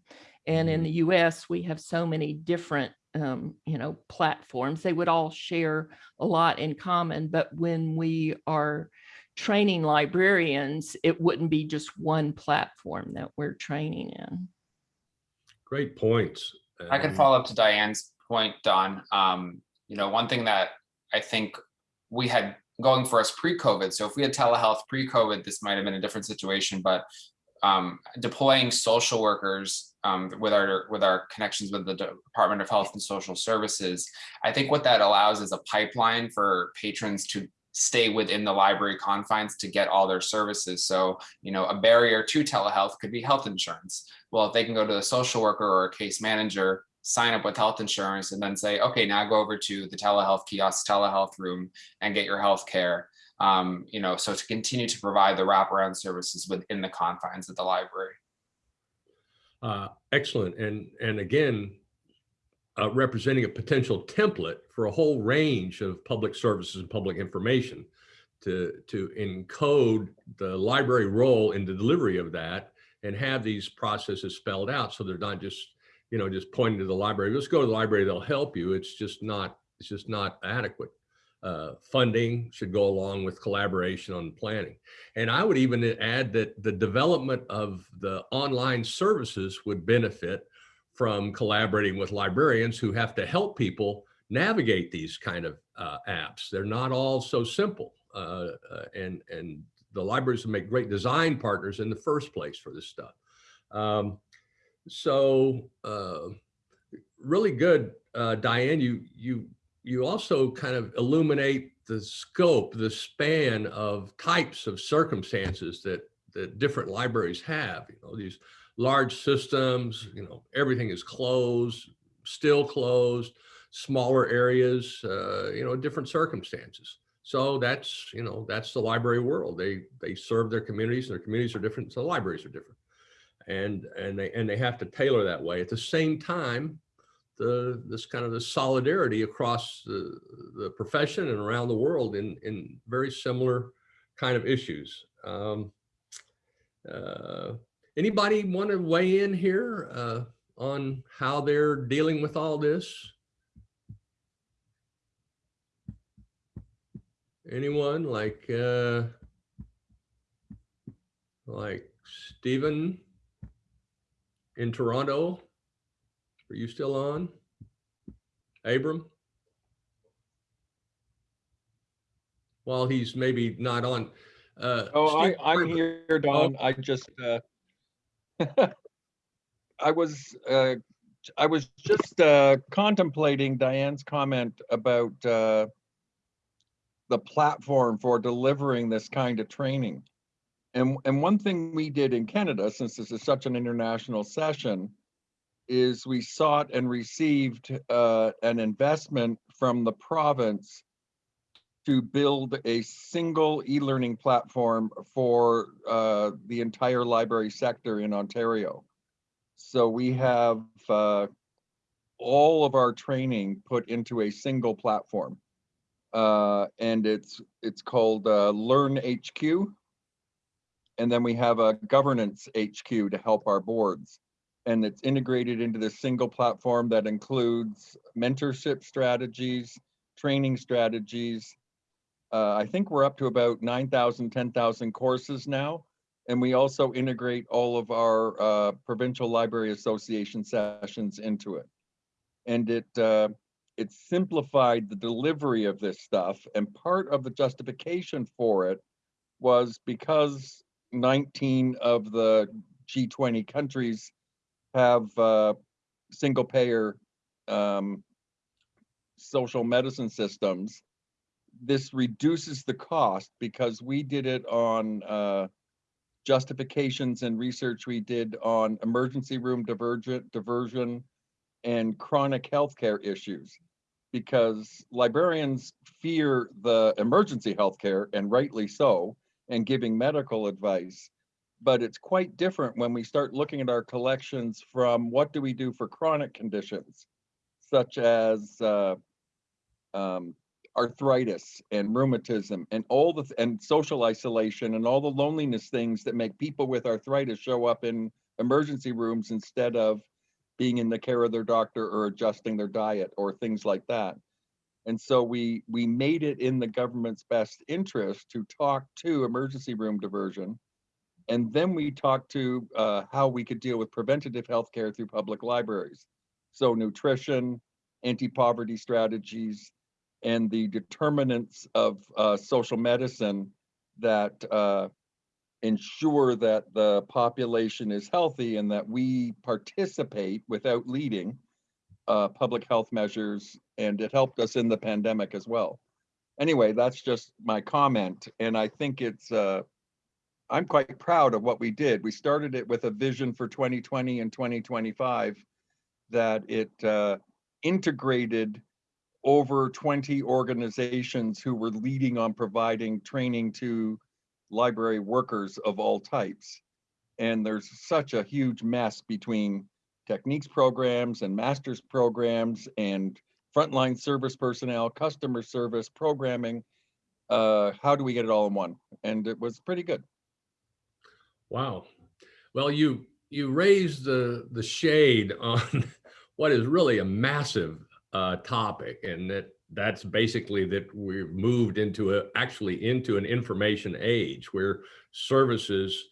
And in the us we have so many different um, you know platforms. They would all share a lot in common. But when we are training librarians it wouldn't be just one platform that we're training in
Great points.
I can follow up to Diane's point, Don. Um, you know, one thing that I think we had going for us pre-COVID. So if we had telehealth pre-COVID, this might have been a different situation, but um, deploying social workers um, with our with our connections with the Department of Health and Social Services, I think what that allows is a pipeline for patrons to stay within the library confines to get all their services. So, you know, a barrier to telehealth could be health insurance. Well, if they can go to the social worker or a case manager, sign up with health insurance and then say, okay, now go over to the telehealth kiosk, telehealth room and get your health care. Um, you know, so to continue to provide the wraparound services within the confines of the library.
Uh, Excellent. And, and again, uh, representing a potential template for a whole range of public services and public information to, to encode the library role in the delivery of that and have these processes spelled out so they're not just, you know, just pointing to the library. Let's go to the library, they'll help you. It's just not, it's just not adequate. Uh, funding should go along with collaboration on planning. And I would even add that the development of the online services would benefit from collaborating with librarians who have to help people navigate these kind of uh, apps. They're not all so simple. Uh, uh, and, and the libraries make great design partners in the first place for this stuff. Um, so uh, really good, uh, Diane, you, you, you also kind of illuminate the scope, the span of types of circumstances that, that different libraries have, you know, these large systems, you know, everything is closed, still closed, smaller areas, uh, you know, different circumstances. So that's, you know, that's the library world. They, they serve their communities and their communities are different. So libraries are different. And, and they, and they have to tailor that way. At the same time, the, this kind of the solidarity across the, the profession and around the world in, in very similar kind of issues. Um, uh, Anybody want to weigh in here uh, on how they're dealing with all this? Anyone like uh, like Stephen in Toronto? Are you still on? Abram? While he's maybe not on. Uh,
Oh, I,
Steve
I'm here, Don. I just, uh, <laughs> I was, uh, I was just, uh, contemplating Diane's comment about, uh, the platform for delivering this kind of training. And, and one thing we did in Canada, since this is such an international session, is we sought and received, uh, an investment from the province to build a single e-learning platform for uh, the entire library sector in Ontario. So we have uh, all of our training put into a single platform. Uh, and it's it's called uh, Learn HQ. And then we have a governance HQ to help our boards. And it's integrated into this single platform that includes mentorship strategies, training strategies, uh, I think we're up to about 9,000, 10,000 courses now. And we also integrate all of our uh, provincial library association sessions into it. And it uh, it simplified the delivery of this stuff. And part of the justification for it was because 19 of the G20 countries have uh, single payer um, social medicine systems, this reduces the cost because we did it on uh, justifications and research we did on emergency room divergent diversion and chronic healthcare issues. Because librarians fear the emergency healthcare and rightly so and giving medical advice. But it's quite different when we start looking at our collections from what do we do for chronic conditions such as uh, um, arthritis and rheumatism and all the th- and social isolation and all the loneliness things that make people with arthritis show up in emergency rooms instead of being in the care of their doctor or adjusting their diet or things like that. And so we we made it in the government's best interest to talk to emergency room diversion. And then we talked to uh, how we could deal with preventative health care through public libraries. So nutrition anti-poverty strategies and the determinants of uh, social medicine that uh, ensure that the population is healthy and that we participate without leading uh, public health measures. And it helped us in the pandemic as well. Anyway, that's just my comment. And I think it's, uh, I'm quite proud of what we did. We started it with a vision for 2020 and 2025 that it uh, integrated over 20 organizations who were leading on providing training to library workers of all types. And there's such a huge mess between techniques programs and master's programs and frontline service personnel, customer service, programming. Uh, how do we get it all in one? And it was pretty good.
Wow. Well, you you raised the the shade on <laughs> what is really a massive uh, topic, and that that's basically that we've moved into a actually into an information age where services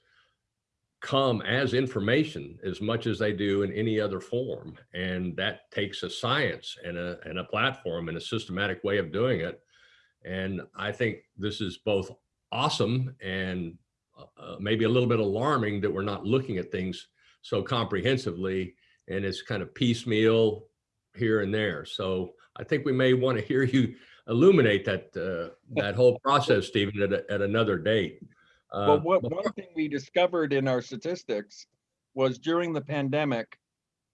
come as information as much as they do in any other form, and that takes a science and a and a platform and a systematic way of doing it. And I think this is both awesome and uh, maybe a little bit alarming that we're not looking at things so comprehensively and it's kind of piecemeal here and there. So I think we may want to hear you illuminate that uh, that whole process, Stephen, at, a, at another date. Uh,
Well, what, one thing we discovered in our statistics was during the pandemic,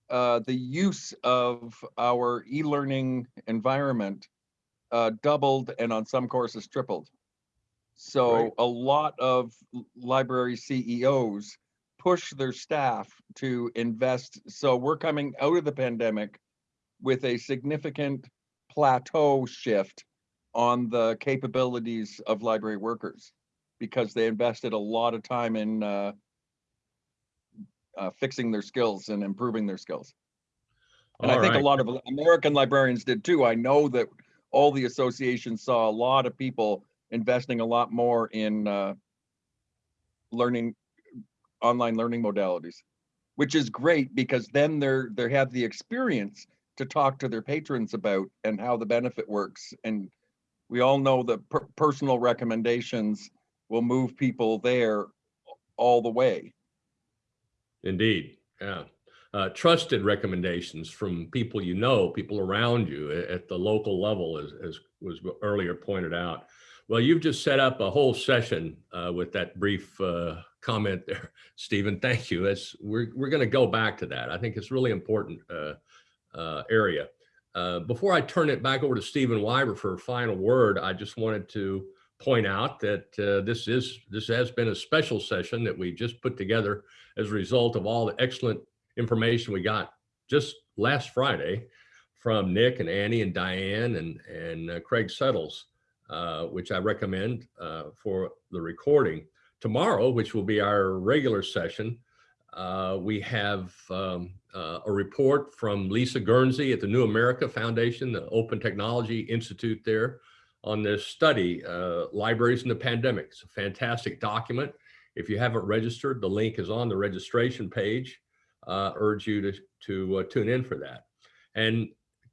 uh, the use of our e-learning environment uh, doubled and on some courses tripled. So
Right.
a lot of library CEOs push their staff to invest. So we're coming out of the pandemic with a significant plateau shift on the capabilities of library workers because they invested a lot of time in uh, uh, fixing their skills and improving their skills. And I
All
think a lot of American librarians did too. I know that all the associations saw a lot of people investing a lot more in uh, learning, online learning modalities, which is great because then they're they have the experience to talk to their patrons about and how the benefit works. And we all know that per- personal recommendations will move people there all the way.
Indeed, yeah. Uh, trusted recommendations from people you know, people around you at the local level, as, as was earlier pointed out. Well, you've just set up a whole session uh, with that brief uh, comment there, <laughs> Stephen. Thank you. That's, we're we're going to go back to that. I think it's really important uh, uh, area. Uh, before I turn it back over to Stephen Wyber for a final word, I just wanted to point out that uh, this is this has been a special session that we just put together as a result of all the excellent information we got just last Friday from Nick and Annie and Diane and and uh, Craig Settles, uh, which I recommend uh, for the recording. Tomorrow, which will be our regular session, uh, we have um, uh, a report from Lisa Guernsey at the New America Foundation, the Open Technology Institute there on this study, uh, Libraries in the Pandemic. It's a fantastic document. If you haven't registered, the link is on the registration page. Uh, urge you to, to uh, tune in for that. And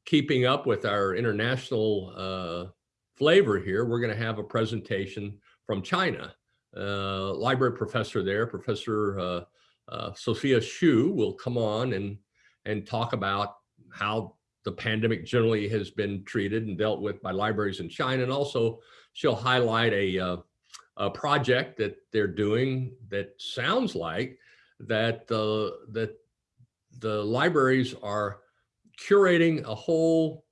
keeping up with our international uh, flavor here, we're going to have a presentation from China. Uh, library professor there, Professor uh, uh, Sophia Xu will come on and, and talk about how the pandemic generally has been treated and dealt with by libraries in China. And also she'll highlight a, uh, a project that they're doing that sounds like that the, that the libraries are curating a whole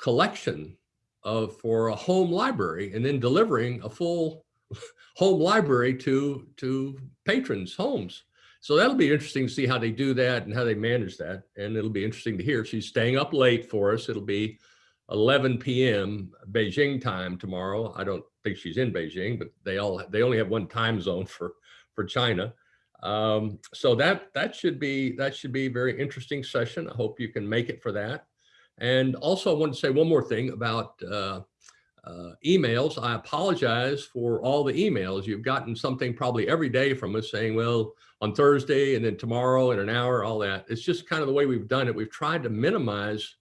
collection of for a home library and then delivering a full <laughs> home library to to patrons homes so that'll be interesting to see how they do that and how they manage that. And it'll be interesting to hear. She's staying up late for us. It'll be 11 p.m beijing time tomorrow. I don't think she's in beijing but they all they only have one time zone for for china. Um, so that that should be that should be a very interesting session. I hope you can make it for that. And also, I want to say one more thing about uh, uh, emails. I apologize for all the emails. You've gotten something probably every day from us saying, well, on Thursday and then tomorrow in an hour, all that. It's just kind of the way we've done it. We've tried to minimize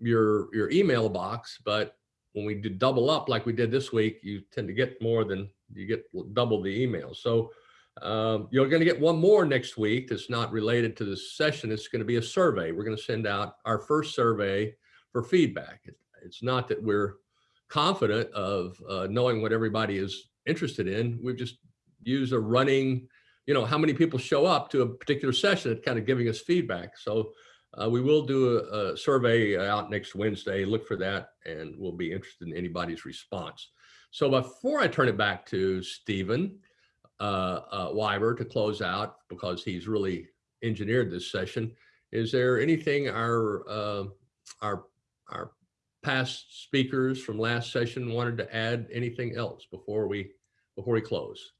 your your email box, but when we do double up like we did this week, you tend to get more than you get double the emails. So um, you're going to get one more next week that's not related to this session. It's going to be a survey. We're going to send out our first survey for feedback. It, it's not that we're confident of uh, knowing what everybody is interested in. We've just used a running, you know, how many people show up to a particular session kind of giving us feedback. So uh, we will do a, a survey out next Wednesday. Look for that and we'll be interested in anybody's response. So before I turn it back to Stephen, uh, uh, Wyber to close out because he's really engineered this session. Is there anything our uh, our our past speakers from last session wanted to add anything else before we before we close?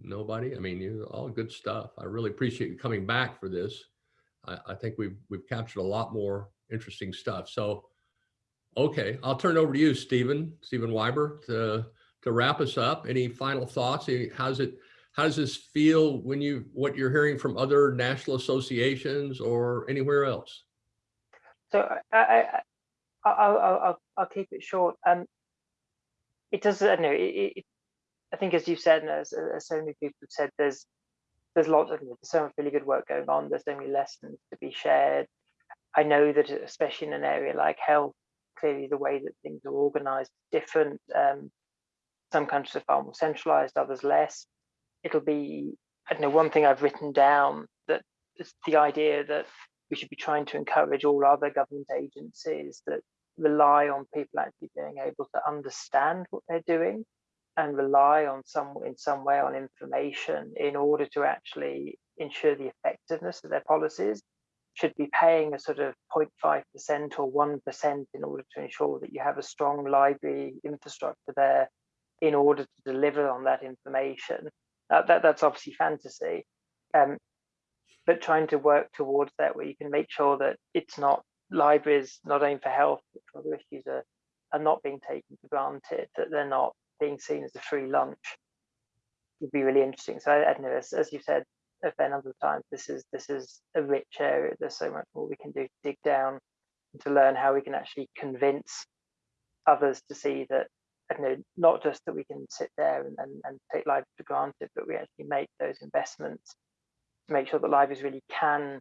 Nobody? I mean, you all good stuff. I really appreciate you coming back for this. I, I think we've we've captured a lot more interesting stuff. So, okay, I'll turn it over to you, Stephen, Stephen Wyber, to to wrap us up, any final thoughts? How's it, how does this feel when you, what you're hearing from other national associations or anywhere else?
So I, I'll, I'll, I'll keep it short. Um, it does, I know, it, it, I think as you've said, and as, as so many people have said, there's, there's lots of, there's so much really good work going on. There's so many lessons to be shared. I know that especially in an area like health, clearly the way that things are organized is different. Um, some countries are far more centralized, others less. It'll be, I don't know, one thing I've written down that the idea that we should be trying to encourage all other government agencies that rely on people actually being able to understand what they're doing and rely on some in some way on information in order to actually ensure the effectiveness of their policies should be paying a sort of 0.5% or 1% in order to ensure that you have a strong library infrastructure there in order to deliver on that information. Uh, that, that's obviously fantasy, um, but trying to work towards that where you can make sure that it's not libraries, not only for health, but for other issues are, are not being taken for granted, that they're not being seen as a free lunch would be really interesting. So I, I know, as, as you've said a fair number of times, this is this is a rich area. There's so much more we can do to dig down and to learn how we can actually convince others to see that you know, not just that we can sit there and, and, and take libraries for granted, but we actually make those investments to make sure that libraries really can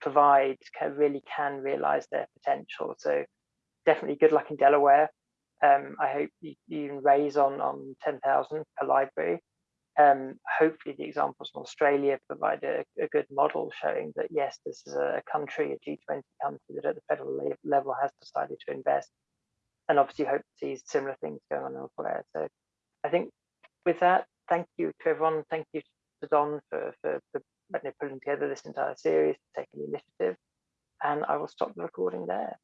provide, can, really can realize their potential. So definitely good luck in Delaware. Um, I hope you, you raise on, on 10,000 per library. Um, hopefully the examples from Australia provide a, a, good model showing that yes, this is a country, a G20 country that at the federal level has decided to invest and obviously hope to see similar things going on elsewhere. So I think with that, thank you to everyone. Thank you to Don for, for, for putting together this entire series, taking the initiative. And I will stop the recording there.